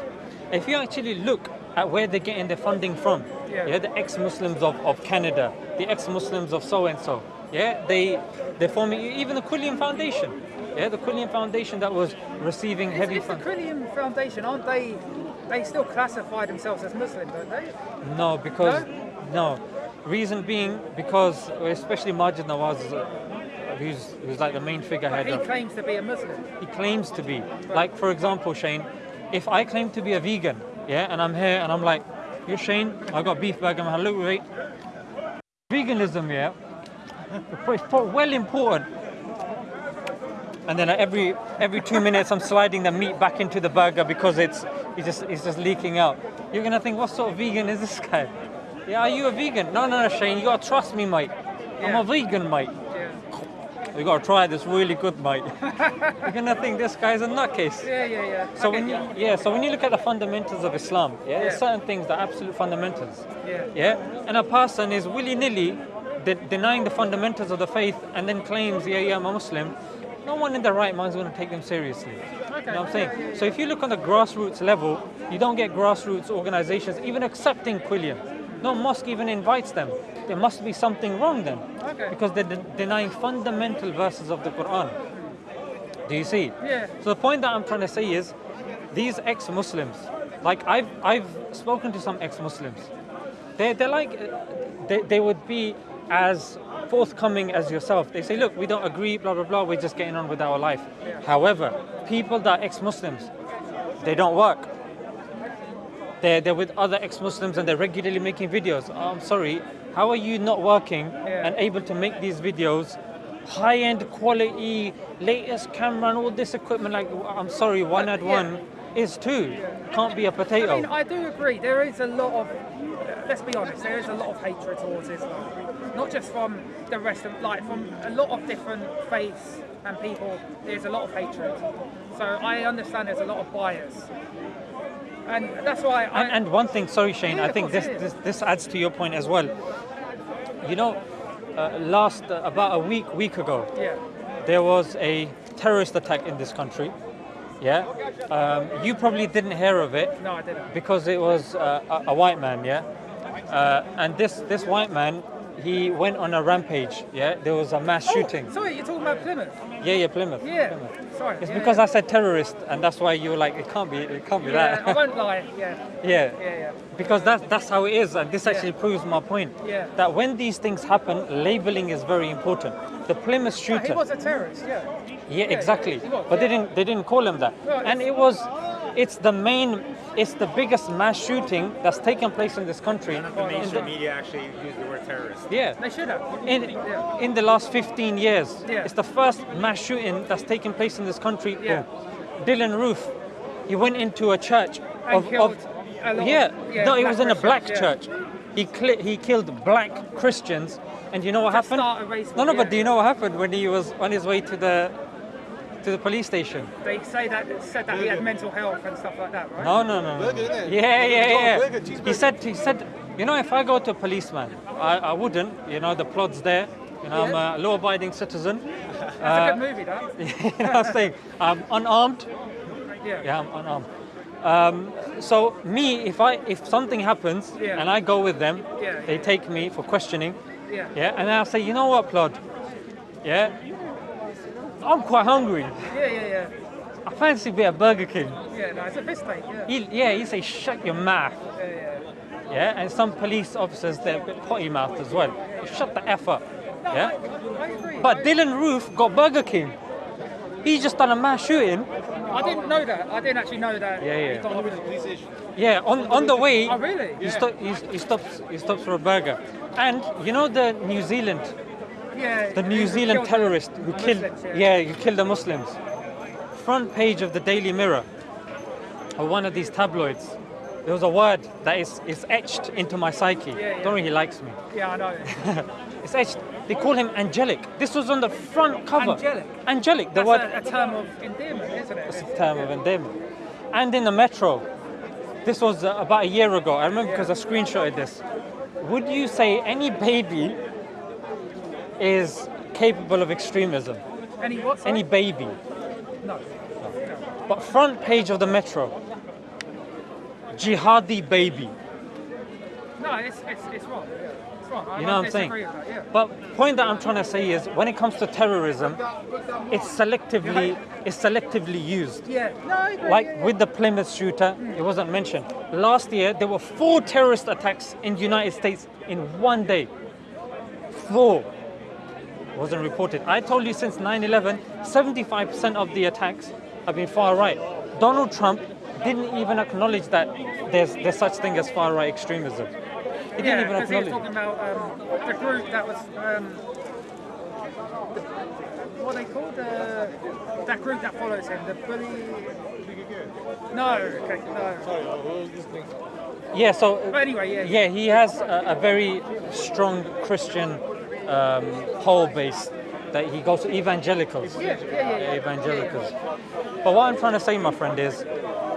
If you actually look at where they're getting their funding from, Yeah. yeah, the ex-Muslims of, of Canada, the ex-Muslims of so and so, yeah, they they're forming even the Quilliam Foundation, yeah, the Quilliam Foundation that was receiving heavy It's the funds. Quilliam Foundation, aren't they? They still classify themselves as Muslim, don't they? No, because no, reason being because especially Maajid Nawaz, uh, who's who's like the main figurehead He of claims to be a Muslim. he claims to be. Like for example, Shane, if I claim to be a vegan, yeah, and I'm here and I'm like, you're Shane, I've got beef burger, look wait. Veganism, yeah, it's well important. And then every every two minutes I'm sliding the meat back into the burger because it's it's just it's just leaking out. You're gonna think, what sort of vegan is this guy? Yeah, are you a vegan? No, no, no, Shane, you gotta trust me, mate. I'm a vegan, mate. Yeah. You gotta try this really good, mate. You're gonna think this guy's a nutcase. Yeah, yeah, yeah. So I when you get yeah, so when you look at the fundamentals of Islam, yeah, there's certain things that are absolute fundamentals. Yeah. Yeah, and a person is willy-nilly de- denying the fundamentals of the faith and then claims, yeah, yeah, I'm a Muslim. No one in their right mind is going to take them seriously. Okay. You know what I'm saying? Yeah, yeah, So if you look on the grassroots level, you don't get grassroots organizations even accepting Quilliam. No mosque even invites them. There must be something wrong then. Okay. Because they're de- denying fundamental verses of the Quran. Do you see? Yeah. So the point that I'm trying to say is, these ex-Muslims, like I've I've spoken to some ex-Muslims, they they're like, they they would be as forthcoming as yourself. They say, look, we don't agree, blah blah blah. We're just getting on with our life. However, people that are ex-Muslims, they don't work. They're, they're with other ex-Muslims and they're regularly making videos. Oh, I'm sorry, how are you not working Yeah. and able to make these videos high-end quality, latest camera and all this equipment? Like, I'm sorry, one add yeah. one is two. Can't be a potato. I mean, I do agree. There is a lot of, let's be honest, there is a lot of hatred towards Islam. Not just from the rest of, like, from a lot of different faiths and people, there's a lot of hatred. So I understand there's a lot of bias. And that's why I. And, and one thing, sorry Shane, Yeah, I think course this, is. this this adds to your point as well. You know, uh, last uh, about a week week ago, yeah. there was a terrorist attack in this country. Yeah, um, you probably didn't hear of it No, I didn't. because it was uh, a, a white man. Yeah, uh, and this this white man, he went on a rampage. Yeah, there was a mass shooting. Oh, sorry, you're talking about Plymouth. Yeah, yeah, Plymouth. Yeah. Plymouth. Sorry. It's yeah, because yeah. I said terrorist, and that's why you were like, it can't be, it can't be Yeah, I won't lie. Yeah. yeah. Yeah, yeah. Because that's that's how it is, and this actually proves my point. Yeah. That when these things happen, labeling is very important. The Plymouth shooter. he was a terrorist. Yeah. Yeah, exactly. was, But they didn't they didn't call him that. Well, and it was it's the main it's the biggest mass shooting that's taken place in this country. None of the mainstream media actually use the word terrorist. yeah. They should have. In, Yeah. in the last 15 years, Yeah. it's the first mass shooting that's taken place in this country. Yeah. Boom. Dylann Roof, he went into a church And of, killed of a lot of- yeah, yeah, no, he was in a black Christians, church. He he killed black Christians, and you know what To happened? start a race no, no, war, but do you know what happened when he was on his way to the to the police station? They say that said that he had mental health and stuff like that, right? No, no, no. no. Burger, innit? Yeah, yeah, yeah. burger, He said, he said, you know, if I go to a policeman, I, I wouldn't. You know, the plot's there. You know, I'm a law-abiding citizen. That's Uh, a good movie, that. you know what I'm saying? I'm unarmed. Yeah. Yeah, I'm unarmed. Um, so me, if I if something happens Yeah. and I go with them, Yeah, they yeah. take me for questioning. Yeah. Yeah, and I'll say, you know what, Plod? Yeah, I'm quite hungry. Yeah, yeah, yeah. I fancy a bit of Burger King. Yeah, no, it's a piss take, yeah. He, yeah, he say, shut your mouth. Yeah, yeah. Yeah, and some police officers they're a bit potty mouthed as well. Shut the f up. No, Yeah. I, I agree. But I, Dylann Roof got Burger King. He just done a mass shooting. I didn't know that. I didn't actually know that. Yeah, yeah. he got- Yeah, on, on the way. Oh, really? He, stop, he, he stops. He stops for a burger. And you know the New Zealand, Yeah. the New Zealand terrorist who killed. Muslims, yeah, you killed the Muslims. Front page of the Daily Mirror, or one of these tabloids. There was a word that is, is etched into my psyche. Yeah, yeah. Don't really likes me. Yeah, I know. It's etched. They call him angelic. This was on the front cover. Angelic? Angelic. The That's word. a, a term of endearment, isn't it? It's a term of endearment. And in the metro, this was uh, about a year ago. I remember because I screenshotted this. Would you say any baby is capable of extremism? Any what? sorry? Any baby? No. But front page of the metro, jihadi baby. No, it's, it's, it's wrong. It's wrong. I You know what I'm saying? disagree with that, yeah. But point that I'm trying to say is, when it comes to terrorism, it's selectively it's selectively used. Yeah. No, Like yeah, yeah. with the Plymouth shooter, mm. it wasn't mentioned. Last year, there were four terrorist attacks in the United States in one day. Four. Wasn't reported. I told you since 9 11, 75% of the attacks have been far right. Donald Trump didn't even acknowledge that there's, there's such thing as far right extremism. He didn't yeah, even because he was acknowledge talking about um, the group that was. Um, the, what they called? The, that group that follows him. The bully. No, okay, no. Sorry. Yeah, so But anyway, yeah. yeah, he has a, a very strong Christian um, whole base that he goes to evangelicals. Yeah, yeah, evangelicals. But what I'm trying to say, my friend, is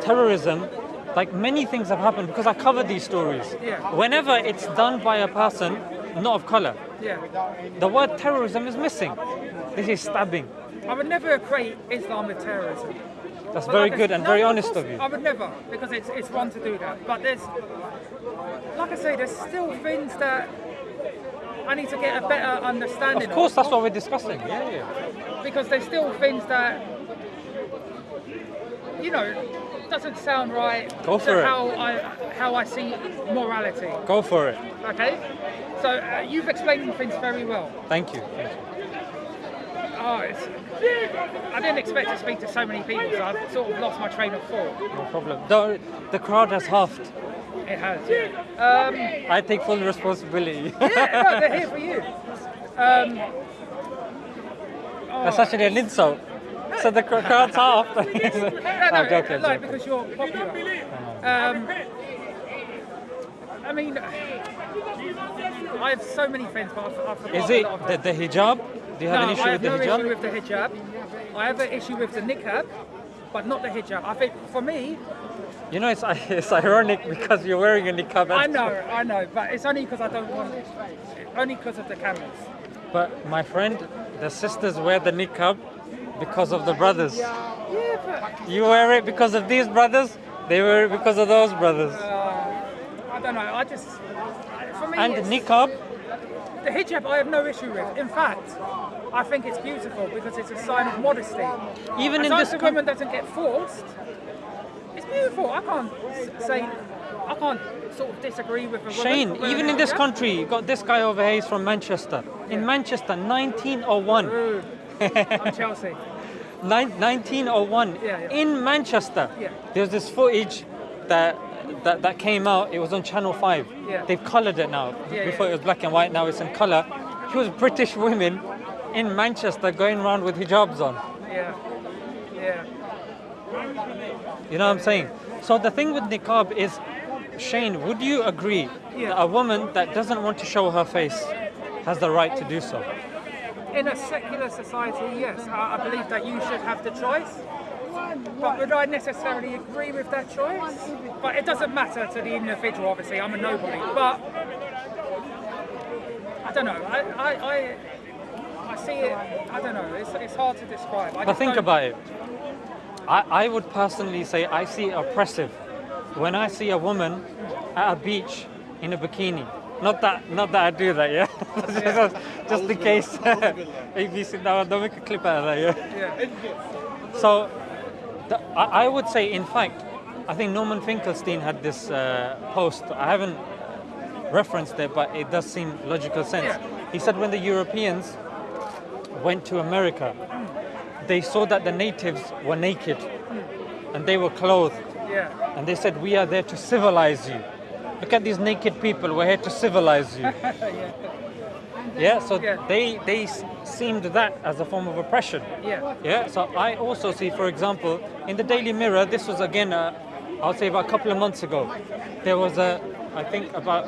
terrorism. Like many things have happened because I cover these stories. Whenever it's done by a person not of color, Yeah. the word terrorism is missing. This is stabbing. I would never equate Islam with terrorism. That's But very like good and no, very of honest course, of you. I would never, because it's it's wrong to do that. But there's, like I say, there's still things that I need to get a better understanding. Of course, that's what we're discussing. Yeah, yeah. because there's still things that you know doesn't sound right Go to for it. how I how I see morality. Go for it. Okay, so uh, you've explained things very well. Thank you. Thank you. Oh, it's, I didn't expect to speak to so many people, so I've sort of lost my train of thought. No problem. The, the crowd has halved. It has. Yeah. Um, I take full responsibility. yeah, no, they're here for you. Um, oh, That's actually an insult. So the crowd's half. no, no, I'm joking, like joking. because you're popular. Um, I mean, I have so many friends, but I've, I've Is it the, the hijab? Do you have no, an issue I with have the no hijab? issue with the hijab. I have an issue with the niqab, but not the hijab. I think for me, You know, it's, it's ironic because you're wearing a niqab. I know, I know, but it's only because I don't want, it. only because of the cameras. But my friend, the sisters wear the niqab because of the brothers. Yeah, but You wear it because of these brothers. They wear it because of those brothers. uh, I don't know. I just, for me, And it's, niqab, The hijab I have no issue with. In fact, I think it's beautiful because it's a sign of modesty. Even as in this as coun- woman doesn't get forced, beautiful. I can't say, I can't sort of disagree with woman. Shane, even in this hijab. country, you got this guy over here. He's from Manchester. In Manchester, 1901. Rude. I'm Chelsea. Nine- 1901 Yeah, yeah. in Manchester. Yeah. There's this footage that, that that came out. It was on Channel 5. Yeah. They've coloured it now. Yeah, Before yeah. it was black and white, now it's in colour. It was British women in Manchester going around with hijabs on. Yeah. Yeah. You know what I'm saying? So the thing with niqab is, Shane, would you agree Yeah. that a woman that doesn't want to show her face has the right to do so? In a secular society, yes, I, I believe that you should have the choice. But would I necessarily agree with that choice? But it doesn't matter to the individual, obviously, I'm a nobody. But I don't know, I, I, I, I see it, I don't know, it's, it's hard to describe. I But think about it. I, I would personally say I see it oppressive when I see a woman at a beach in a bikini. Not that, not that I do that, yeah. just, just in case. ABC, no, don't make a clip out of that, yeah. Yeah. So, the, I, I would say, in fact, I think Norman Finkelstein had this uh, post. I haven't referenced it, but it does seem logical sense. Yeah. He said when the Europeans went to America, they saw that the natives were naked and they were clothed, Yeah. and they said, "We are there to civilize you. Look at these naked people. We're here to civilize you." yeah. So Yeah. they they seemed that as a form of oppression. Yeah. Yeah, so I also see, for example, in the Daily Mirror, this was again, uh, I'll say about a couple of months ago, there was a, I think about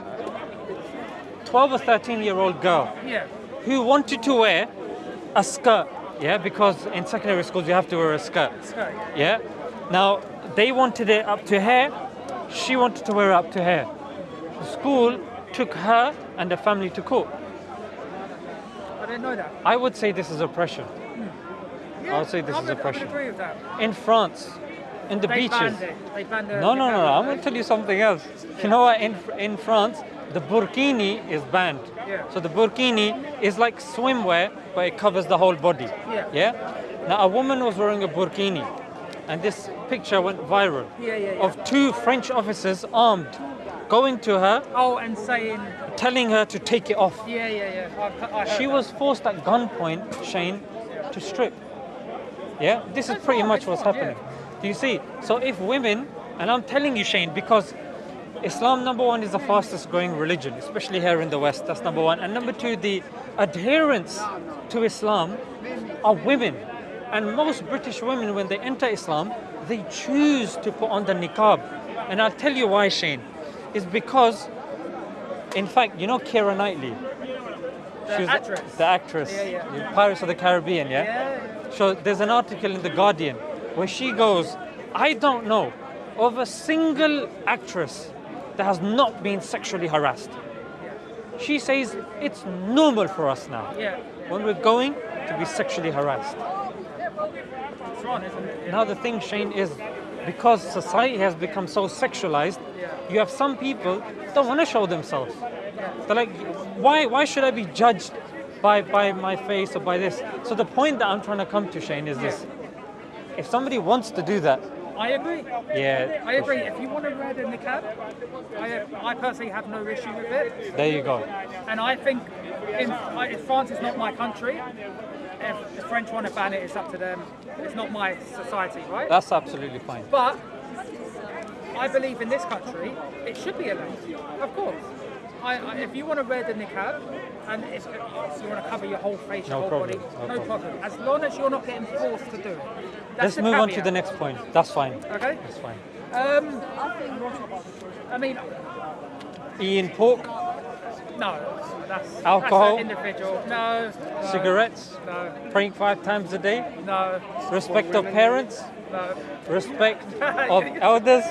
12 or 13 year old girl Yeah. who wanted to wear a skirt, yeah, because in secondary schools you have to wear a skirt, So, yeah. Now, they wanted it up to here, she wanted to wear it up to here. The school took her and the family to court. I didn't know that. I would say this is oppression. Hmm. Yeah, I'll say this I is would, I oppression. would agree with that. In France, in the They beaches. banned it. They banned the No, no, no, no. I'm going to tell you something else. You know what? In in France, the burkini is banned. Yeah. So the burkini is like swimwear, but it covers the whole body. Yeah. Yeah. Now a woman was wearing a burkini, and this picture went viral Yeah, yeah, yeah. of two French officers armed, going to her, Oh, and saying, telling her to take it off. yeah, yeah, yeah. I, I She that. was forced at gunpoint, Shane, to strip. Yeah, this is pretty much what's happening. Do you see? So if women, and I'm telling you, Shane, because Islam number one is the fastest growing religion, especially here in the West. That's number one, and number two, the adherents to Islam are women, and most British women, when they enter Islam, they choose to put on the niqab, and I'll tell you why, Shane. It's because, in fact, you know Keira Knightley. The She was actress. The actress. Yeah, yeah. Pirates of the Caribbean, yeah? Yeah. So there's an article in The Guardian where she goes, I don't know of a single actress that has not been sexually harassed. She says it's normal for us now Yeah. when we're going to be sexually harassed. Wrong? Now the thing, Shane, is because society has become so sexualized, you have some people don't want to show themselves. They're like, why why should I be judged by by my face or by this? So the point that I'm trying to come to, Shane, is this: if somebody wants to do that, I agree. yeah, I agree. If you want to wear the niqab, I, I personally have no issue with it. there you go. And I think in, if France is not my country, if the French want to ban it, it's up to them. It's not my society, right? That's absolutely fine. But I believe in this country, it should be allowed. Of course. I, I, if you want to wear the niqab and if, you want to cover your whole face, your No whole problem, body, no no problem. As long as you're not getting forced to do it. That's Let's move on to the next point. That's fine. Okay. That's fine. Um, I mean, Eating pork, no. That's Alcohol? That's individual. No. no cigarettes, No. praying five times a day, No. respect of parents, No. respect of elders,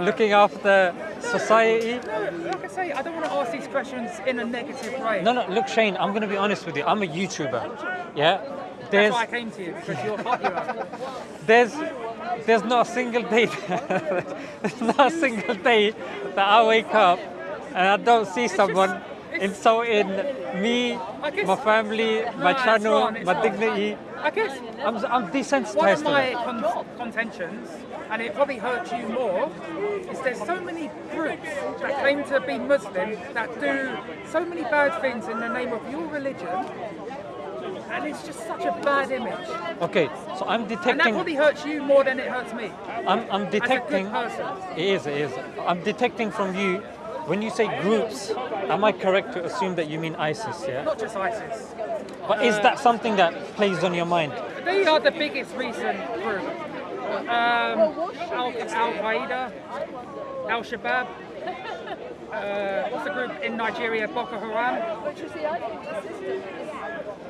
looking after society. No, like I say, I don't want to ask these questions in a negative way. No, no, look, Shane, I'm going to be honest with you. I'm a YouTuber. Yeah? That's There's, why I came to you because you're popular. there's, there's not a single day, there's not a single day that I wake up and I don't see someone insulting me, my family, my it's channel, it's my dignity. I guess I'm, I'm desensitized one of my con- contentions, and it probably hurts you more, is there's so many groups that claim to be Muslim that do so many bad things in the name of your religion, and it's just such a bad image. Okay, so I'm And that detecting. probably hurts you more than it hurts me. I'm, I'm As a good detecting. person. It is, it is. I'm detecting from you when you say groups. Am I correct to assume that you mean ISIS? Yeah. Not just ISIS. But is that something that plays on your mind? They are the biggest recent group. Um, Al Qaeda, Al Shabaab. Uh, what's the group in Nigeria? Boko Haram.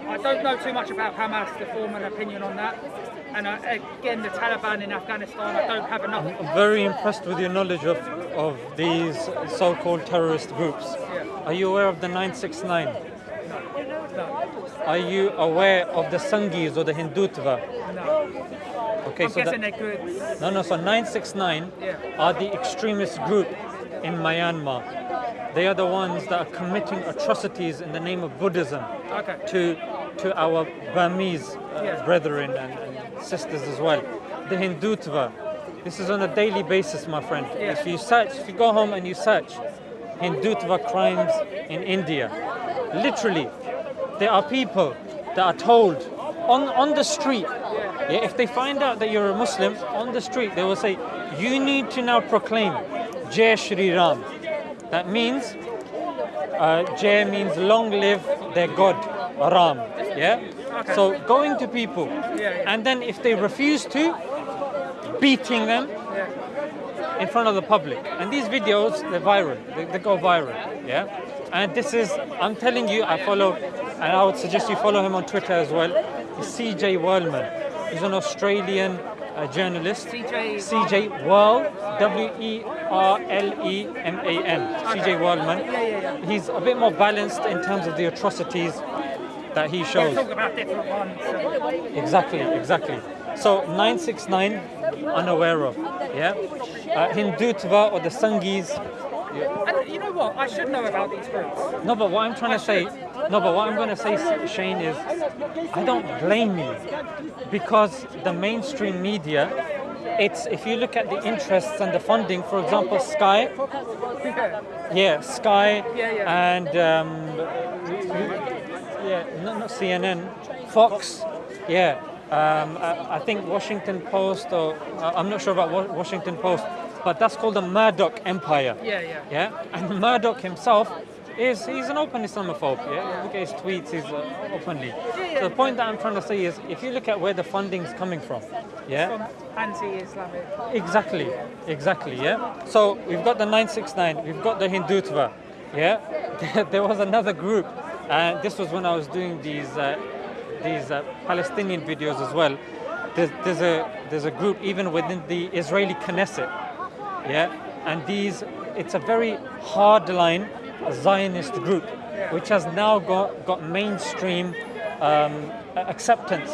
I don't know too much about Hamas to form an opinion on that. And uh, again, the Taliban in Afghanistan, I don't have enough. I'm very impressed with your knowledge of, of these so-called terrorist groups. Are you aware of the 969? No. Are you aware of the Sangis or the Hindutva? No. Okay, I'm so guessing that, they're good. no, no. So 969 Yeah. are the extremist group in Myanmar. They are the ones that are committing atrocities in the name of Buddhism Okay. to to our Burmese uh, brethren and, and sisters as well. The Hindutva. This is on a daily basis, my friend. If you search, if you go home and you search Hindutva crimes in India, literally, there are people that are told on on the street. Yeah, if they find out that you're a Muslim on the street, they will say, "You need to now proclaim Jai Shri Ram." That means uh, Jai means long live their God, Ram. Yeah? Okay. So going to people, and then if they refuse to, beating them in front of the public. And these videos, they're viral. They, they go viral. Yeah? And this is, I'm telling you, I follow, and I would suggest you follow him on Twitter as well. CJ Werleman. He's an Australian uh, journalist. CJ Whirl, W E R L E M A N. CJ Werleman. He's a bit more balanced in terms of the atrocities that he We'll shows. talk about different ones. Exactly, exactly. So 969, unaware of, yeah? Uh, Hindutva or the Sangis. And you know what? I should know about these groups. No, but what I'm trying to say, no, but what I'm going to say, Shane, is I don't blame you because the mainstream media, it's if you look at the interests and the funding, for example, Sky, Yeah. Sky, and um, yeah, not, not CNN, Fox, yeah. Um, I, I think Washington Post, or uh, I'm not sure about Wa- Washington Post, but that's called the Murdoch Empire. Yeah, yeah. Yeah, and Murdoch himself is he's an open Islamophobe. Yeah, look at his tweets, he's uh, openly. So the point that I'm trying to say is, if you look at where the funding's coming from, yeah, From anti-Islamic. Exactly, exactly, yeah. So we've got the 969, we've got the Hindutva, yeah. there was another group, and this was when I was doing these uh, these uh, Palestinian videos as well. There's, there's a there's a group even within the Israeli Knesset, yeah, and these it's a very hardline Zionist group, which has now got got mainstream um, acceptance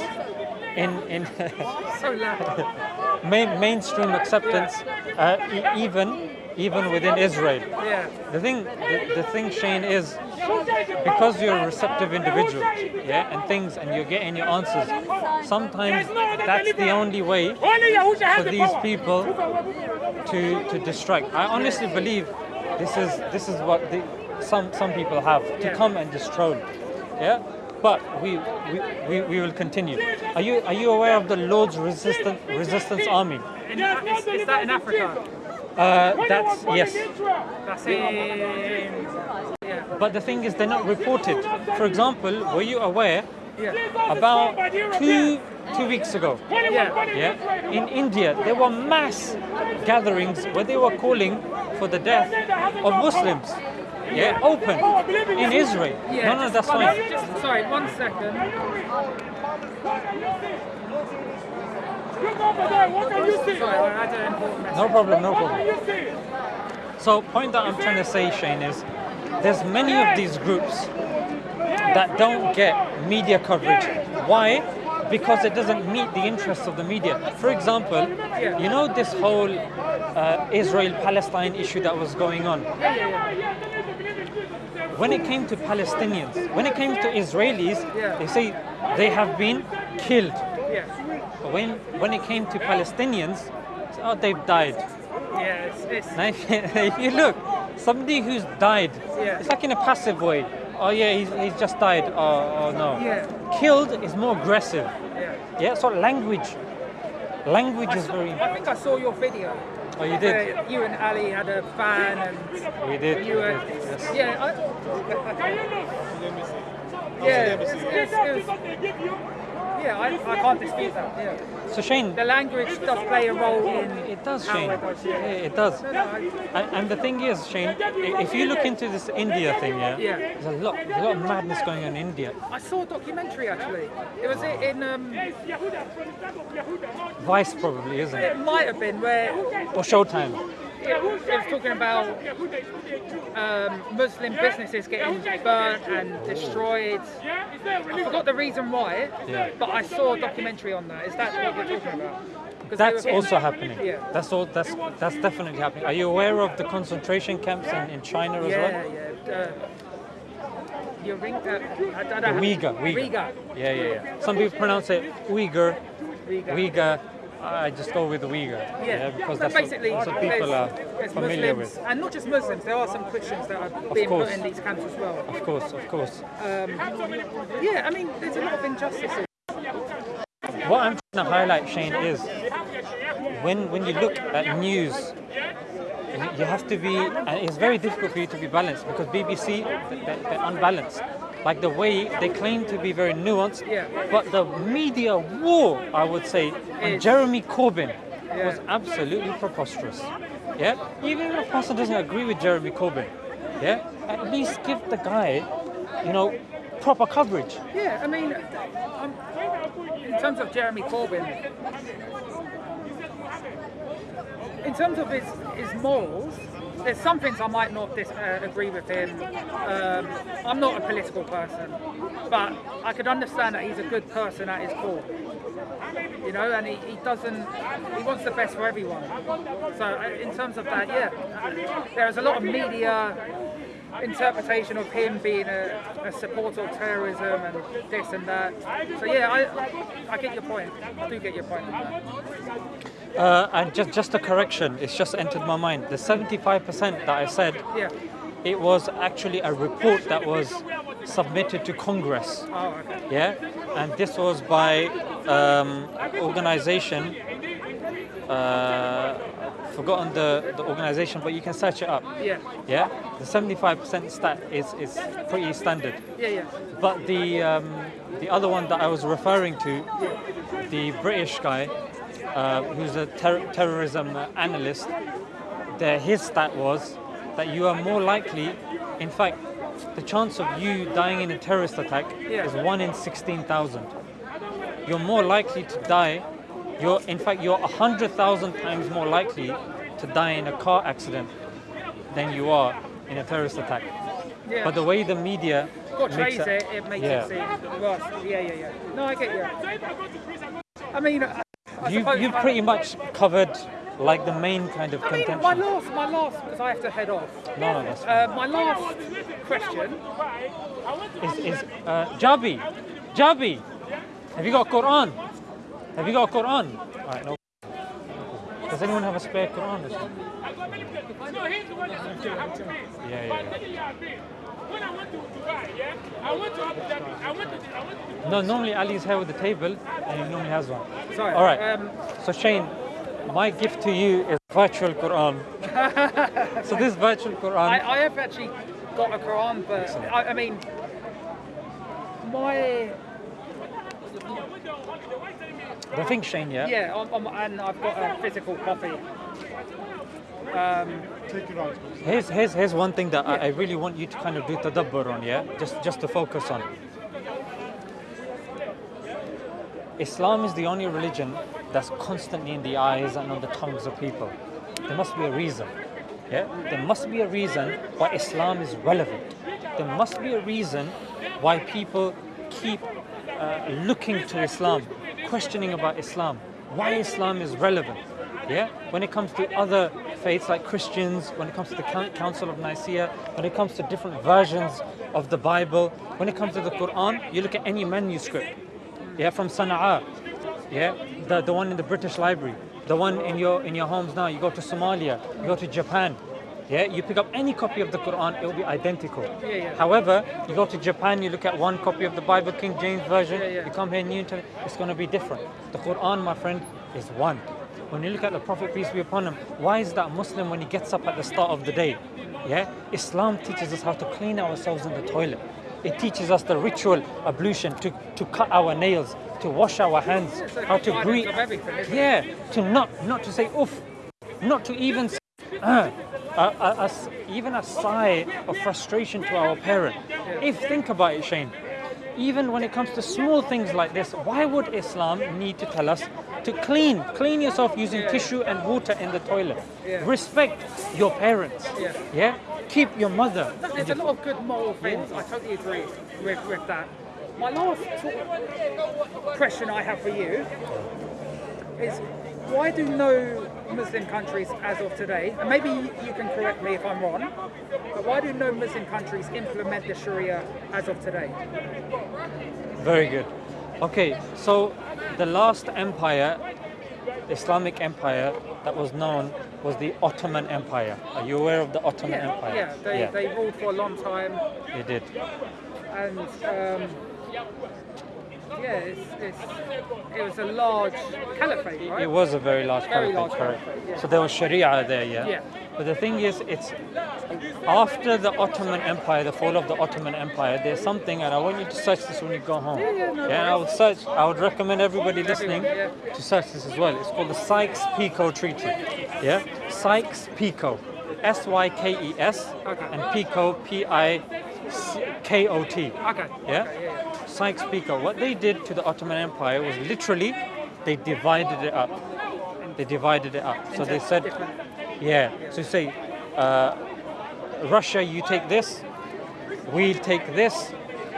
in in. Main, mainstream acceptance, uh, even even within Israel. Yeah. The thing, the, the thing, Shane, is because you're a receptive individual, yeah, and things, and you're getting your answers. Sometimes that's the only way for these people to to distract. I honestly believe this is this is what the, some some people have to come and troll, yeah. But we, we, we, we will continue. Are you are you aware of the Lord's Resistance Resistance Army? In, is, is that in Africa? Uh, that's yes. That's in. Yeah. But the thing is, they're not reported. For example, were you aware Yeah. about two two weeks ago? Yeah. Yeah, in India there were mass gatherings where they were calling for the death of Muslims. Yeah, open in Israel. Yeah. No, no, that's one- fine. Just, sorry, one second. Look over there. What can you see? Sorry, I had an important message. No problem, no problem. So, point that I'm trying to say, Shane, is there's many of these groups that don't get media coverage. Why? Because it doesn't meet the interests of the media. For example, you know this whole uh, Israel-Palestine issue that was going on. when it came to Palestinians, when it came to Israelis, they say they have been killed. Yeah. But when when it came to Palestinians, oh, they've died. Yeah. It's, it's, Now, if you, if you look, somebody who's died, Yeah. it's like in a passive way. Oh yeah, he's, he's just died. Oh, oh no. Yeah. Killed is more aggressive. yeah. Yeah. So language, language I, is saw, very. I think I saw your video. Oh, you did. where you and Ali had a fan and We did. you we were. did, yes. Yeah. I, yeah. It's, it's, it's, yeah. I, I can't dispute that. Yeah. So Shane, The language does play a role in. it does, Shane. it does, yeah. Yeah, it does. No, no, I, And, and the thing is, Shane, if you look into this India thing, yeah, Yeah. there's a lot, there's a lot of madness going on in India. I saw a documentary actually. It was in. Um, Vice probably, isn't it it? might have been where Or Showtime. It, it was talking about um, Muslim businesses getting burnt and destroyed. I forgot the reason why, Yeah. but I saw a documentary on that. Is that what we're talking about? 'Cause they That's also happening. Yeah. That's all. That's that's definitely happening. Are you aware of the concentration camps in, in China as Yeah, well? yeah. Uh, Uringa, I don't The know. Uyghur, Uyghur. Uyghur. Yeah, yeah, yeah. Some people pronounce it Uyghur, Uyghur. Uyghur. Ah, I just go with the Uyghur. Yeah, because but that's basically, what, what people are familiar Muslims, with. and not just Muslims. There are some Christians that are being course. put in these camps as well. Of course, of course. Um, yeah, I mean, there's a lot of injustices. What I'm trying to highlight, Shane, is when when you look at news, you- you have to be, and it's very difficult for you to be balanced because BBC they're, they're unbalanced. Like the way they claim to be very nuanced, Yeah. but the media war, I would say, on Jeremy Corbyn Yeah. was absolutely preposterous. Yeah, even if a person doesn't agree with Jeremy Corbyn, yeah, at least give the guy, you know, proper coverage. Yeah, I mean, um, in terms of Jeremy Corbyn, in terms of his, his morals, there's some things I might not uh, agree with him. Um, I'm not a political person, but I could understand that he's a good person at his core. You know, and he, he doesn't, he wants the best for everyone. So, uh, in terms of that, yeah, uh, there's a lot of media interpretation of him being a, a supporter of terrorism and this and that. So yeah, I I get your point. I do get your point. Uh, and just just a correction, it's just entered my mind. The 75% that I said, Yeah. it was actually a report that was submitted to Congress. Oh, okay. Yeah, and this was by um, organization. Uh, forgotten the, the organization, but you can search it up. Yeah. Yeah, the 75% stat is, is pretty standard. Yeah, yeah. But the um, the other one that I was referring to, the British guy, uh, who's a ter- terrorism analyst, the, his stat was that you are more likely, in fact, the chance of you dying in a terrorist attack Yeah. is one in 16,000. You're more likely to die. You're, in fact, you're 100,000 times more likely to die in a car accident than you are in a terrorist attack. Yeah. But the way the media portrays it, it makes Yeah. it seem worse. Yeah, yeah, yeah. No, I get you. I mean, I, I You, you've pretty much covered like the main kind of I mean, my last, my last, because I have to head off. no, no, that's fine. Uh, my last question. is, is uh, Jabi, Jabi, have you got Quran? Have you got a Quran? All right, no. Does anyone have a spare Quran? or something? Yeah, yeah, yeah. When I went to Dubai, yeah, I went to Abu Dhabi. I went to, I went to No, normally Ali's here with the table, and he normally has one. Sorry. All right. Um, So Shane, my gift to you is virtual Quran. so this virtual Quran. I, I have actually got a Quran, but I, I mean, my the thing, Shane, yeah. yeah, I'm, I'm, and I've got a physical copy. Here's, here's, here's one thing that I, I really want you to kind of do tadabbur on, yeah? Just, just to focus on. Islam is the only religion that's constantly in the eyes and on the tongues of people. There must be a reason. Yeah? There must be a reason why Islam is relevant. There must be a reason why people keep uh, looking to Islam, questioning about Islam, why Islam is relevant. Yeah. When it comes to other faiths like Christians, when it comes to the Council of Nicaea, when it comes to different versions of the Bible, when it comes to the Quran, you look at any manuscript. Yeah, from Sana'a. Yeah, the, the one in the British Library, the one in your in your homes now. You go to Somalia, you go to Japan. Yeah, you pick up any copy of the Quran, it will be identical. Yeah, yeah. However, you go to Japan, you look at one copy of the Bible, King James Version, Yeah, yeah. you come here, New Testament, it's going to be different. The Quran, my friend, is one. When you look at the Prophet, peace be upon him, why is that Muslim when he gets up at the start of the day? Yeah, Islam teaches us how to clean ourselves in the toilet. It teaches us the ritual ablution to, to cut our nails, to wash our hands, how to greet. of it? Yeah, to not not to say oof, not to even say, uh, a, a- even a sigh of frustration to our parent. If think about it, Shane, even when it comes to small things like this, why would Islam need to tell us to clean, clean yourself using Yeah. tissue and water in the toilet? Yeah. Respect your parents. Yeah. Yeah. Keep your mother. There's a lot of good moral things. I totally agree with, with that. My last question I have for you is why do no Muslim countries as of today, and maybe you can correct me if I'm wrong, but why do no Muslim countries implement the Sharia as of today? Very good. Okay, so the last empire, Islamic empire that was known was the Ottoman Empire. Are you aware of the Ottoman Yeah, Empire? yeah, they, they ruled for a long time, they did. and um, yeah, it's, it's, it was a large caliphate, right? It was a very large Very caliphate, large correct. caliphate, yeah. So there was Sharia there, yeah? Yeah. But the thing is, it's after the Ottoman Empire, the fall of the Ottoman Empire, there's something, and I want you to search this when you go home. Yeah, yeah, no and I would search, I would recommend everybody listening Everyone, to search this as well. It's called the Sykes-Picot Treaty. Yeah? Sykes-Picot. S-Y-K-E-S Okay. and Picot, P-I-C-K-O-T. Okay. Yeah? Okay, yeah, yeah. Sykes-Picot. What they did to the Ottoman Empire was literally they divided it up. They divided it up. So they said, yeah. So say, uh, Russia, you take this. We'll take this.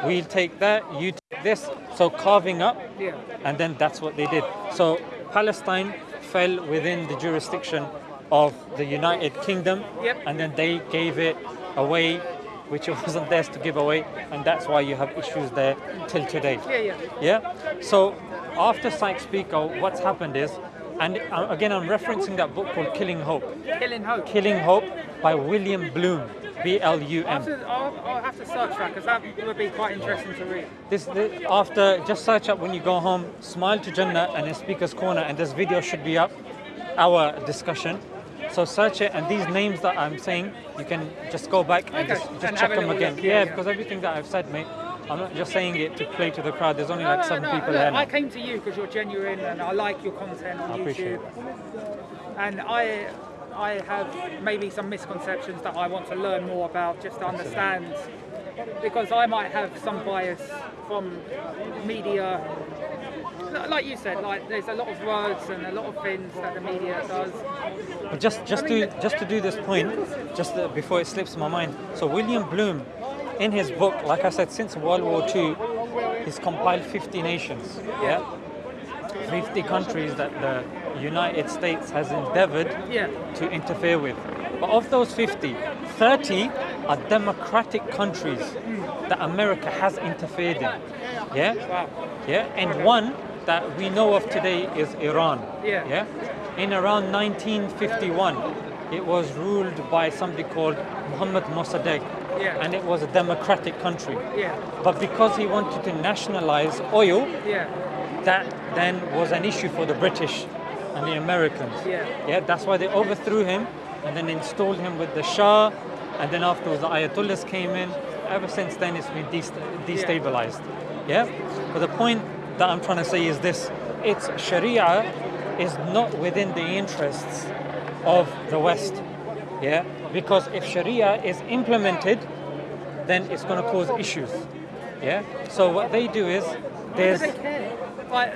We'll take that. You take this. So carving up, Yeah. and then that's what they did. So Palestine fell within the jurisdiction of the United Kingdom, Yep. and then they gave it away, which it wasn't theirs to give away, and that's why you have issues there till today. Yeah, yeah. Yeah. So after Sykes-Picot, what's happened is, and uh, again I'm referencing that book called Killing Hope. Killing Hope. Killing Hope by William Blum, I'll have B-L-U-M. to, I'll, I'll have to search that because that would be quite interesting to read. This, this after just search up when you go home, smile to Jannah and in Speaker's Corner, and this video should be up. Our discussion. So search it, and these names that I'm saying, you can just go back and Okay, just, just and check them again. yeah, yeah, yeah. because everything that I've said, mate, I'm not just saying it to play to the crowd. There's only No, like no, seven no, people look, here now. I came to you because you're genuine and I like your content on I appreciate YouTube. And I, I have maybe some misconceptions that I want to learn more about just to understand. Because I might have some bias from media. Like you said, like there's a lot of words and a lot of things that the media does. But just just I mean, to just to do this point, just uh, before it slips my mind. So William Blum, in his book, like I said, since World War II, he's compiled 50 nations. Yeah, 50 countries that the United States has endeavored Yeah. to interfere with. But of those 50, 30 are democratic countries that America has interfered in. Yeah? Wow. Yeah, and one that we know of today is Iran. Yeah. Yeah. In around 1951, it was ruled by somebody called Mohammad Mossadegh, Yeah. and it was a democratic country. Yeah. But because he wanted to nationalize oil, Yeah. that then was an issue for the British and the Americans. Yeah. Yeah, that's why they overthrew him and then installed him with the Shah, and then afterwards the Ayatollahs came in. Ever since then, it's been dest- destabilized. Yeah. But the point that I'm trying to say is this: it's Sharia is not within the interests of the West. Yeah. Because if Sharia is implemented, then it's going to cause issues. Yeah. So what they do is there's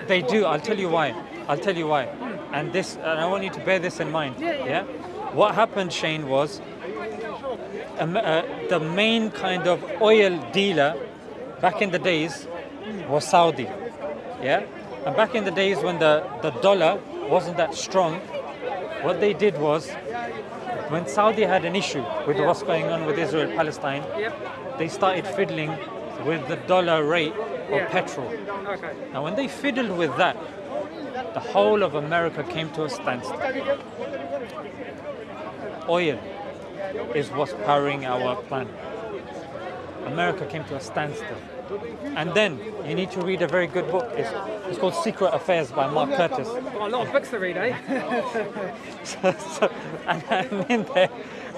they do. I'll tell you why. I'll tell you why. And this, and I want you to bear this in mind. Yeah, yeah. What happened, Shane, was um, uh, the main kind of oil dealer back in the days was Saudi. Yeah. And back in the days when the, the dollar wasn't that strong, what they did was, when Saudi had an issue with what's going on with Israel Palestine, Yep. they started fiddling with the dollar rate of Yeah. petrol. Okay. Now, when they fiddled with that, the whole of America came to a standstill. Oil is what's powering our planet. America came to a standstill. And then you need to read a very good book. It's, it's called Secret Affairs by Mark Curtis. Got a lot of books to read, eh? so, so- and, and in there,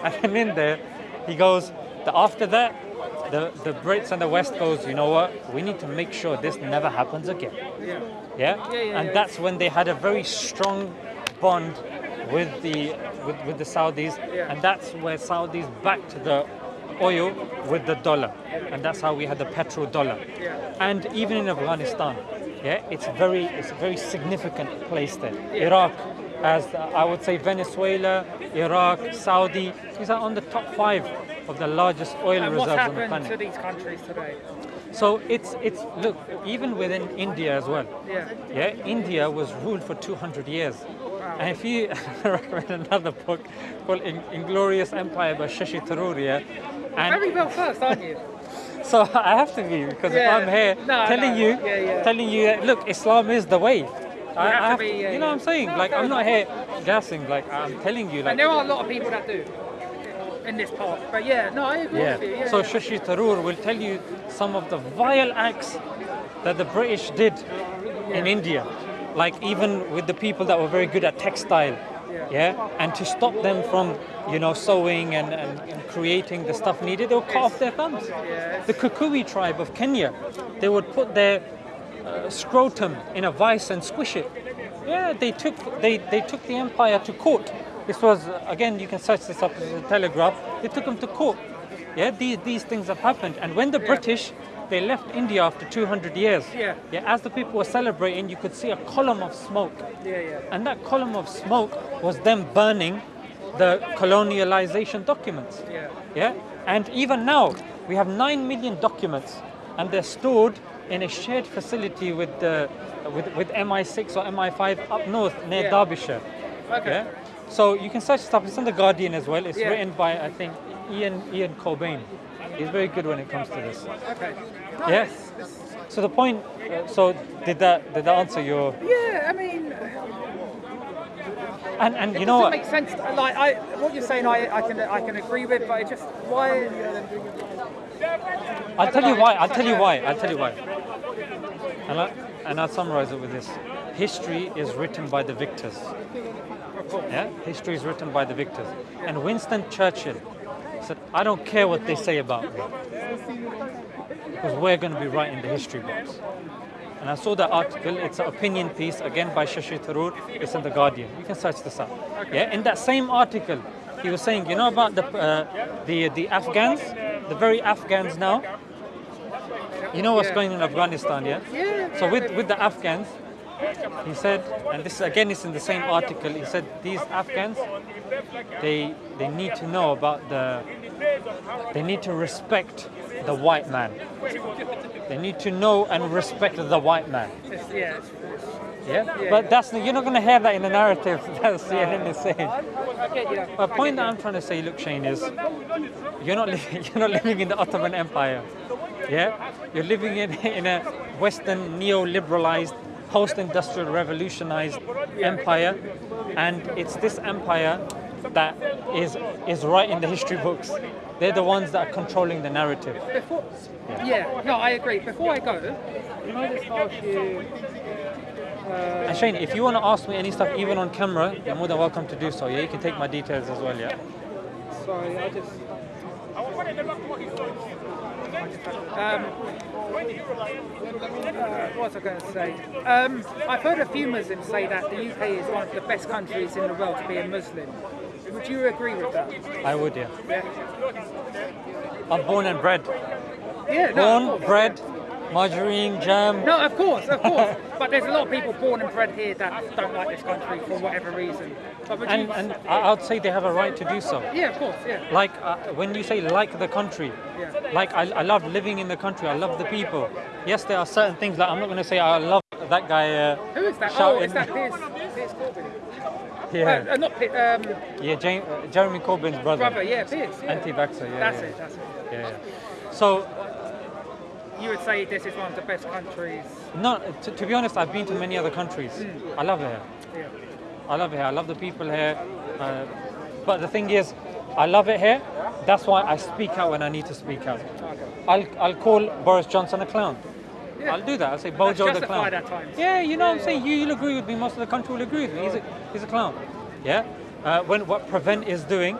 and then in there, he goes. The, after that, the, the Brits and the West goes. You know what? We need to make sure this never happens again. yeah. Yeah, Yeah, yeah, and yeah. that's when they had a very strong bond with the with, with the Saudis, Yeah. and that's where Saudis backed the oil with the dollar, and that's how we had the petrodollar. And even in Afghanistan, yeah, it's very it's a very significant place there. Iraq, as uh, I would say, Venezuela, Iraq, Saudi, these are on the top five of the largest oil And reserves on the happened planet. to these countries today? So it's it's look even within India as well. Yeah. Yeah, India was ruled for 200 years. And if you recommend another book called In- Inglorious Empire by Shashi Tharoor, yeah, Very and well first, aren't you? so I have to be because Yeah. if I'm here No, telling no. you, Yeah, yeah. telling you, that, look, Islam is the way. I, have I to be, yeah, you know what I'm saying? No, like I'm not here gassing. Like I'm telling you, like And there are a lot of people that do in this part. But yeah, no, I agree Yeah. with you. Yeah, so yeah. Shashi Tharoor will tell you some of the vile acts that the British did in India, like even with the people that were very good at textile. Yeah. And to stop them from, you know, sewing and, and, and creating the stuff needed, they would cut off their thumbs. The Kikuyu tribe of Kenya, they would put their uh, scrotum in a vice and squish it. Yeah, they took they, they took the empire to court. This was again you can search this up as a telegraph. They took them to court. Yeah, these, these things have happened. And when the British they left India after 200 years. Yeah. Yeah, as the people were celebrating, you could see a column of smoke. Yeah, yeah. And that column of smoke was them burning the colonialization documents. Yeah. Yeah? And even now, we have 9 million documents and they're stored in a shared facility with, the, with, with MI6 or MI5 up north near Yeah. Derbyshire. Okay. Yeah? So you can search stuff. It's in The Guardian as well. It's Yeah. written by, I think, Ian, Ian Cobain. He's very good when it comes to this. Okay. No, Yeah. it's- it's- So the point, uh, so did that, did that answer your, Yeah, I mean, and, and you it know what? make sense. Like I, what you're saying, I, I can, I can agree with, but it just why? I'll tell you why. I'll tell you why. I'll tell you why. And, I, and I'll summarize it with this: history is written by the victors. Yeah, history is written by the victors. And Winston Churchill said, "I don't care what they say about me, because we're going to be writing the history books." And I saw that article. It's an opinion piece again by Shashi Tharoor. It's in the Guardian. You can search this up. Yeah, in that same article, he was saying, you know about the uh, the the Afghans, the very Afghans now. You know what's going on in Afghanistan, yeah? Yeah. So with, with the Afghans, he said, and this again is in the same article. He said these Afghans, they they need to know about the, they need to respect the white man. They need to know and respect the white man. Yeah. It's, it's, Yeah, Yeah, but that's you're not going to hear that in the narrative that CNN is saying. I, I get you. The point that. I'm trying to say, look, Shane, is you're not living, you're not living in the Ottoman Empire. Yeah, you're living in in a Western neo-liberalized, post-industrial, revolutionized empire, and it's this empire that is is writing the history books. They're the ones that are controlling the narrative. Before, yeah. No, I agree. Before I go, can I just ask you? And Shane, if you want to ask me any stuff, even on camera, you're more than welcome to do so. Yeah, you can take my details as well. Yeah. Sorry, I just. Um, uh, what was I going to say? Um, I've heard a few Muslims say that the UK is one of the best countries in the world to be a Muslim. Would you agree with that? I would. Yeah. Yeah. I'm born and bred. Yeah. No, Born, bred, margarine, jam. No, of course, of course. but there's a lot of people born and bred here that don't like this country for whatever reason. But And, and I'd say they have a right to do so. yeah, of course, yeah. Like uh, when you say like the country, Yeah. like I, I love living in the country, I love the people. Yes, there are certain things like I'm not going to say I love that guy uh, Who is that? Oh, is that Piers, Piers Corbyn? Yeah. Uh, not Pitt, um, Yeah, James, uh, Jeremy Corbyn's brother. brother, yeah, Pierce. Yeah. Anti-vaxxer, yeah. That's yeah. it, that's it. Yeah, yeah. So, You would say this is one of the best countries. no, to, to be honest, I've been to many other countries. I love it here. Yeah. I love it here. I love the people here. Uh, but the thing is, I love it here. That's why I speak out when I need to speak out. Okay. I'll, I'll call Boris Johnson a clown. Yeah. I'll do that. I'll say Bojo the clown. justified at times. Yeah, you know what I'm Yeah, saying? You, you'll agree with me. Most of the country will agree with me. He's a, he's a clown. Yeah? Uh, when what Prevent is doing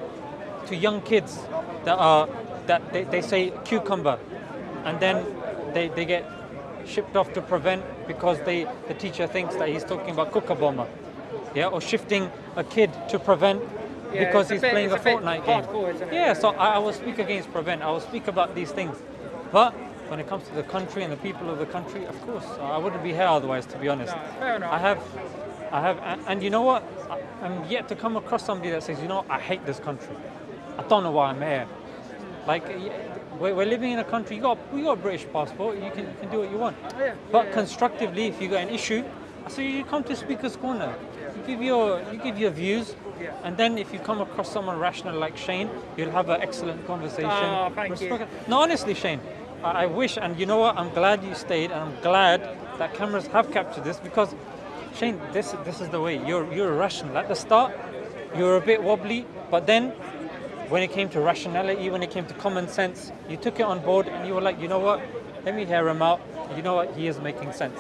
to young kids that are, that they, they say cucumber and then they, they get shipped off to Prevent because they, the teacher thinks that he's talking about cooker bomber. Yeah, or shifting a kid to Prevent Yeah, because he's bit- playing a a Fortnite game. hardcore. Yeah, so I, I will speak against Prevent. I will speak about these things. But when it comes to the country and the people of the country, of course, I wouldn't be here otherwise, to be honest. No, fair enough. I have, I have, and, and you know what? I, I'm yet to come across somebody that says, you know, I hate this country. I don't know why I'm here. Like, we're, we're living in a country. You got, you got a British passport. You can, you can do what you want. Oh, yeah, But yeah, constructively, if you got an issue, so you come to Speaker's Corner. You give your, you give your views. And then if you come across someone rational like Shane, you'll have an excellent conversation. Oh, thank you. Respect- No, honestly, Shane, I, I wish, and you know what? I'm glad you stayed, and I'm glad that cameras have captured this because, Shane, this this is the way. You're you're rational. At the start, you're a bit wobbly, but then when it came to rationality, when it came to common sense, you took it on board, and you were like, you know what? Let me hear him out. You know what? He is making sense.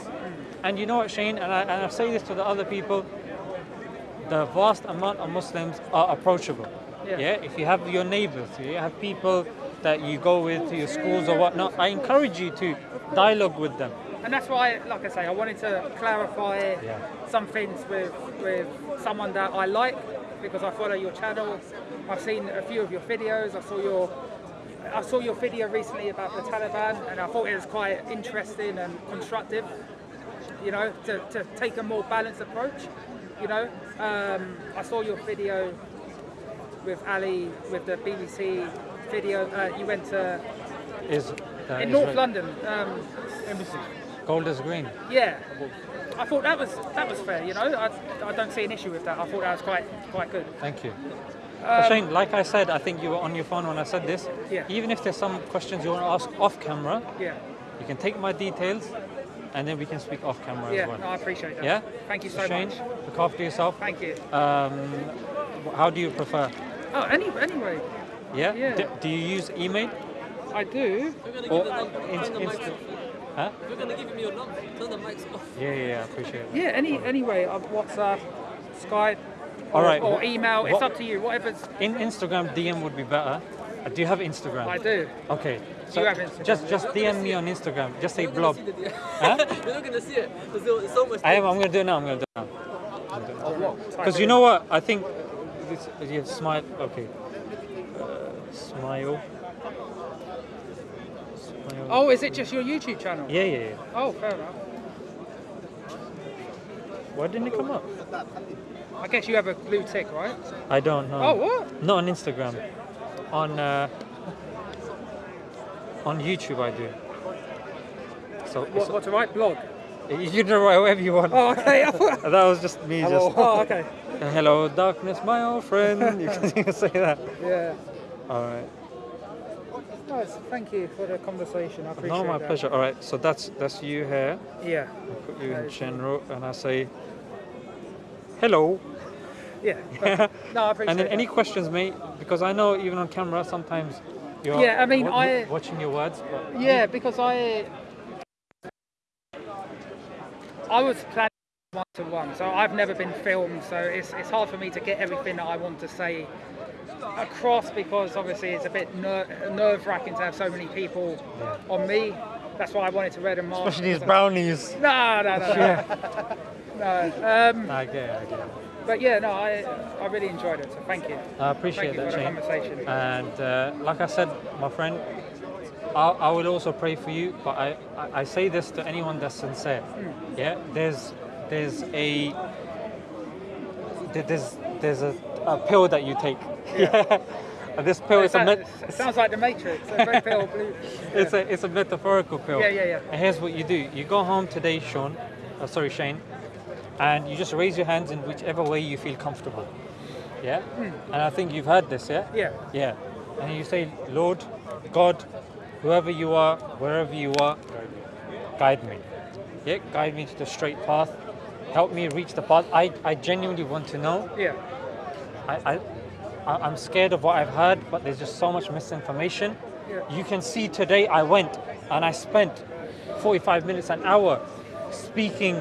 And you know what, Shane, and I, and I say this to the other people, the vast amount of Muslims are approachable. Yeah. Yeah. If you have your neighbors, you have people that you go with to your schools or whatnot, I encourage you to dialogue with them. And that's why, like I say, I wanted to clarify Yeah. some things with with someone that I like because I follow your channel. I've seen a few of your videos. I saw your I saw your video recently about the Taliban, and I thought it was quite interesting and constructive. You know, to, to take a more balanced approach. You know, um, I saw your video with Ali with the BBC video. Uh, you went to Is uh, in is North. London. Um, Golders Green. Yeah, I thought that was that was fair. You know, I, I don't see an issue with that. I thought that was quite quite good. Thank you. But Shane, like I said, I think you were on your phone when I said this. Um, Yeah. Even if there's some questions you want to ask off camera, Yeah, you can take my details, and then we can speak off camera yeah, as well. Yeah, no, I appreciate that. Yeah. thank you so Shane, much. look after yourself. Thank you. Um, how do you prefer? Oh, any, anyway, Yeah. Yeah. D- do you use email I do. or Turn inst- the mics inst- off. Huh? If you're gonna give me your number, turn the mics off. Yeah, yeah, yeah. I appreciate it. Yeah, any anyway, uh, WhatsApp, Skype, All or, right, or wh- email. It's up to you. Whatever's. In Instagram, DM would be better. Uh, do you have Instagram? I do. Okay. So You have Instagram. just just DM me on Instagram. Just say You're blob. gonna see the Huh? You're not gonna see it because there's so much. I am. I'm gonna do it now. I'm gonna do it now. Because you know what? I think this. Yeah, smile. Okay. Uh, smile. Smile. Oh, is it just your YouTube channel? Yeah, yeah, yeah. Oh, fair enough. Why didn't it come up? I guess you have a blue tick, right? I don't know. Oh, what? Not on Instagram. On uh, on YouTube, I do. So What, what to write? Blog. you can write whatever you want. Oh, okay. That was just me. Just oh, okay. Hello, darkness, my old friend. You can, you can say that. Yeah. All right. Nice. Thank you for the conversation. I appreciate No, my that. pleasure. All right. So that's that's you here. Yeah. I put you in That is you. general, and I say hello. Yeah. perfect. no, I appreciate And then that. any questions, mate? Because I know even on camera sometimes you're Yeah, I mean, I- watching your words. But Yeah, because I I was planning one to one, so I've never been filmed, so it's it's hard for me to get everything that I want to say across because obviously it's a bit ner- nerve wracking to have so many people on me. That's why I wanted to read them off. especially these brownies. No, no, no, no. no. Um, I get it. I get it. But yeah, no, I I really enjoyed it. So thank you. I appreciate Thank you that, Shane. conversation. And uh, like I said, my friend, I, I will also pray for you. But I, I, I say this to anyone that's sincere. Hmm. Yeah, there's there's a there's there's a, a pill that you take. Yeah. And this pill is a it sounds like the Matrix. A pill, blue. it's a it's a metaphorical pill. Yeah, yeah, yeah. And here's what you do: you go home today, Sean. Uh, sorry, Shane. And you just raise your hands in whichever way you feel comfortable. Yeah? And I think you've heard this, yeah? Yeah. Yeah. And you say, Lord, God, whoever you are, wherever you are, guide me. Yeah, guide me to the straight path. Help me reach the path. I, I genuinely want to know. Yeah. I, I, I- I'm scared of what I've heard, but there's just so much misinformation. Yeah. You can see today I went and I spent 45 minutes, an hour speaking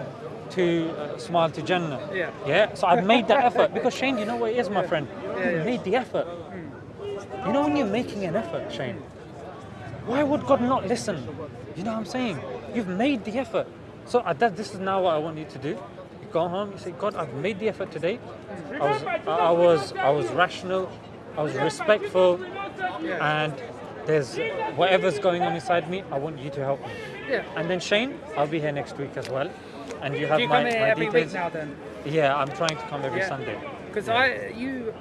to uh, Smile to Jannah. Yeah. Yeah. So I've made that effort because Shane, you know what it is, my friend. Yeah, you yeah. made the effort. You know when you're making an effort, Shane. Why would God not listen? You know what I'm saying? You've made the effort. So uh, that, this is now what I want you to do. You go home. You say, God, I've made the effort today. I was, I I was, I was rational. I was respectful, and there's whatever's going on inside me. I want you to help me. Yeah. And then Shane, I'll be here next week as well. And you have Do you my, come here my every details. week now then? Yeah, I'm trying to come every Yeah. Sunday. Because I, you,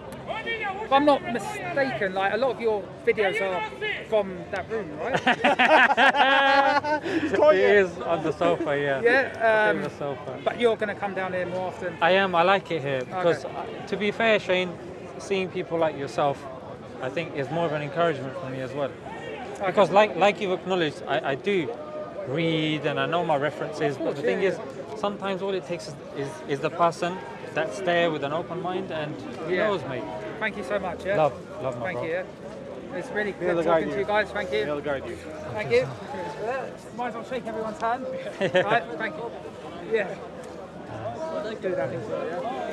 if I'm not mistaken, like a lot of your videos are from that room, right? He is on the sofa, yeah. yeah. on Um, the sofa. but you're going to come down here more often. I am. I like it here because, Okay. uh, to be fair, Shane, seeing people like yourself, I think is more of an encouragement for me as well. Because, like like you've acknowledged, I, I do read and I know my references. But the yeah, thing is, sometimes all it takes is, is, is the person that's there with an open mind, and who Yeah. knows, mate. Thank you so much. Yeah. Love, love my Thank bro. you. Yeah. It's really good guide talking you. to you guys. Thank you. They'll guide you. Thank you. Might as well shake everyone's hand. right, thank you. Yeah. Uh, do that. Yeah.